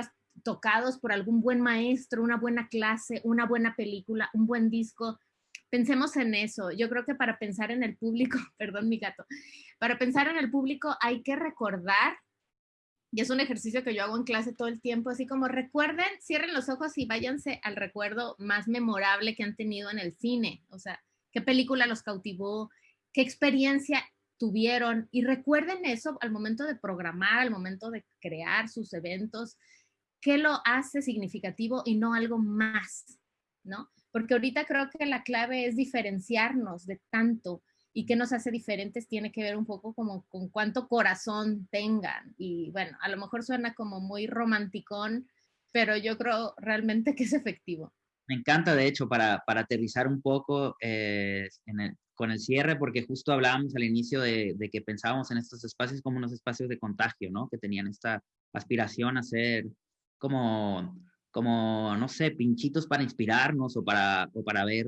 Speaker 3: tocados por algún buen maestro, una buena clase, una buena película, un buen disco, pensemos en eso. Yo creo que para pensar en el público, perdón mi gato, para pensar en el público hay que recordar, y es un ejercicio que yo hago en clase todo el tiempo, así como recuerden, cierren los ojos y váyanse al recuerdo más memorable que han tenido en el cine. O sea, qué película los cautivó, qué experiencia tuvieron y recuerden eso al momento de programar, al momento de crear sus eventos, qué lo hace significativo y no algo más, ¿no? porque ahorita creo que la clave es diferenciarnos de tanto y qué nos hace diferentes tiene que ver un poco como con cuánto corazón tengan. Y bueno, a lo mejor suena como muy romanticón, pero yo creo realmente que es efectivo.
Speaker 1: Me encanta, de hecho, para, para aterrizar un poco eh, con el cierre, porque justo hablábamos al inicio de, de, que pensábamos en estos espacios como unos espacios de contagio, ¿no? Que tenían esta aspiración a ser como como, no sé, pinchitos para inspirarnos o para, o para ver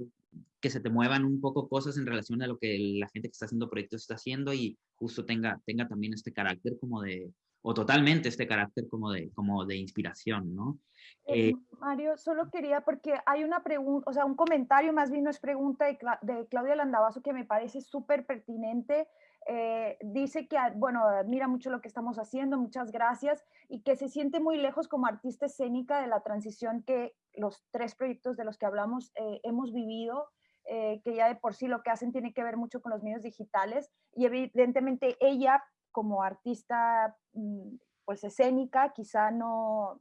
Speaker 1: que se te muevan un poco cosas en relación a lo que la gente que está haciendo proyectos está haciendo y justo tenga, tenga también este carácter como de, o totalmente este carácter como de, como de inspiración, ¿no?
Speaker 4: Eh, eh, Mario, solo quería, porque hay una pregunta, o sea, un comentario más bien no es pregunta de, de Claudia Landavaso que me parece súper pertinente eh, dice que, bueno, admira mucho lo que estamos haciendo, muchas gracias, y que se siente muy lejos como artista escénica de la transición que los tres proyectos de los que hablamos eh, hemos vivido, eh, que ya de por sí lo que hacen tiene que ver mucho con los medios digitales, y evidentemente ella como artista mm, pues escénica quizá no,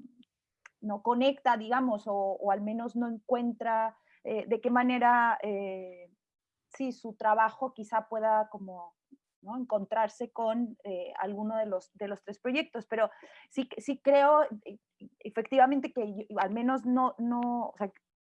Speaker 4: no conecta, digamos, o, o al menos no encuentra de qué manera, sí, su trabajo quizá pueda como encontrarse con eh, alguno de los, de los tres proyectos, pero sí, sí creo eh, efectivamente que al menos no, no,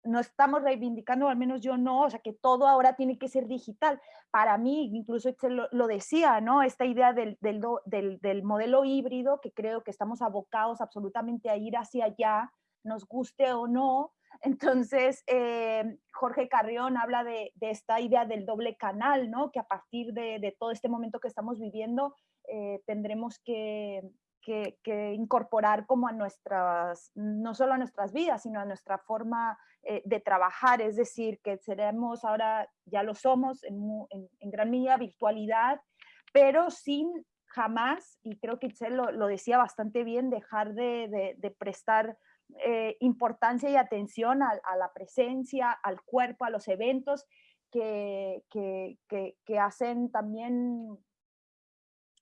Speaker 4: no estamos reivindicando, al menos yo no, o sea, que todo ahora tiene que ser digital. Para mí, incluso lo, lo decía, ¿no? Esta idea del, del, del, del, modelo híbrido, que creo que estamos abocados absolutamente a ir hacia allá, nos guste o no, entonces, eh, Jorge Carrión habla de, esta idea del doble canal, ¿no? Que a partir de, todo este momento que estamos viviendo, eh, tendremos que, incorporar como a nuestras, no solo a nuestras vidas, sino a nuestra forma eh, de trabajar. Es decir, que seremos ahora, ya lo somos, en, gran medida virtualidad, pero sin jamás, y creo que Itzel lo, decía bastante bien, dejar de, de prestar eh, importancia y atención a, la presencia, al cuerpo, a los eventos que, que, hacen también,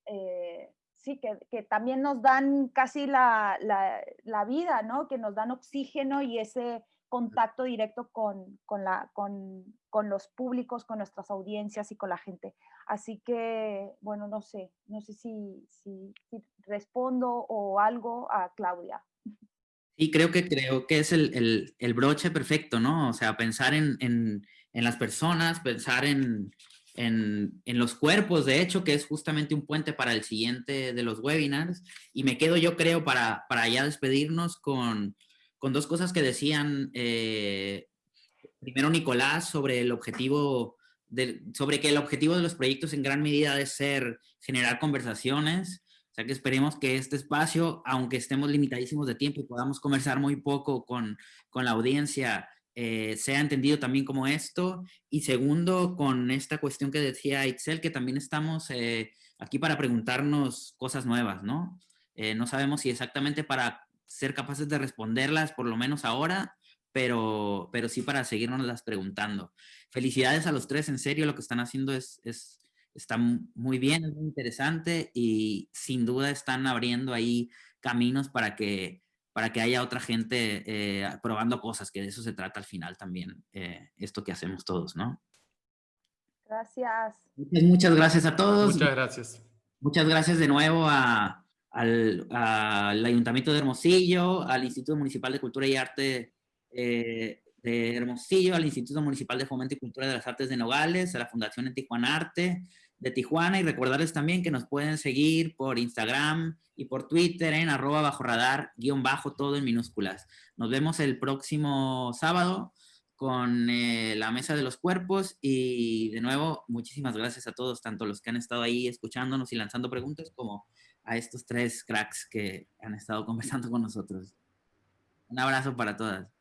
Speaker 4: eh, sí, que, también nos dan casi la, la, vida, ¿no? Que nos dan oxígeno y ese contacto directo con, con, la, con, con, los públicos, con nuestras audiencias y con la gente. Así que, bueno, no sé, no sé si, si, si respondo o algo a Claudia.
Speaker 1: Y creo que, creo que es el, el, broche perfecto, ¿no? O sea, pensar en, en, las personas, pensar en, en, los cuerpos, de hecho, que es justamente un puente para el siguiente de los webinars. Y me quedo, yo creo, para, para ya despedirnos con, con dos cosas que decían eh, primero Nicolás sobre el objetivo, de, sobre que el objetivo de los proyectos en gran medida debe ser generar conversaciones. Sea que esperemos que este espacio, aunque estemos limitadísimos de tiempo y podamos conversar muy poco con, con la audiencia, eh, sea entendido también como esto. Y segundo, con esta cuestión que decía Excel, que también estamos eh, aquí para preguntarnos cosas nuevas, ¿no? Eh, no sabemos si exactamente para ser capaces de responderlas, por lo menos ahora, pero, pero sí para seguirnos las preguntando. Felicidades a los tres, en serio, lo que están haciendo es, es, está muy bien, es muy interesante y sin duda están abriendo ahí caminos para que para que haya otra gente eh, probando cosas, que de eso se trata al final también, eh, esto que hacemos todos, ¿no?
Speaker 4: Gracias.
Speaker 1: Muchas, muchas gracias a todos.
Speaker 2: Muchas gracias.
Speaker 1: Muchas gracias de nuevo a, al, al, Ayuntamiento de Hermosillo, al Instituto Municipal de Cultura y Arte eh, de Hermosillo, al Instituto Municipal de Fomento y Cultura de las Artes de Nogales, a la Fundación en Tijuana Arte de Tijuana y recordarles también que nos pueden seguir por Instagram, y por Twitter en arroba bajo radar guion bajo todo en minúsculas. Nos vemos el próximo sábado con eh, la mesa de los cuerpos y de nuevo muchísimas gracias a todos, tanto los que han estado ahí escuchándonos y lanzando preguntas como a estos tres cracks que han estado conversando con nosotros. Un abrazo para todas.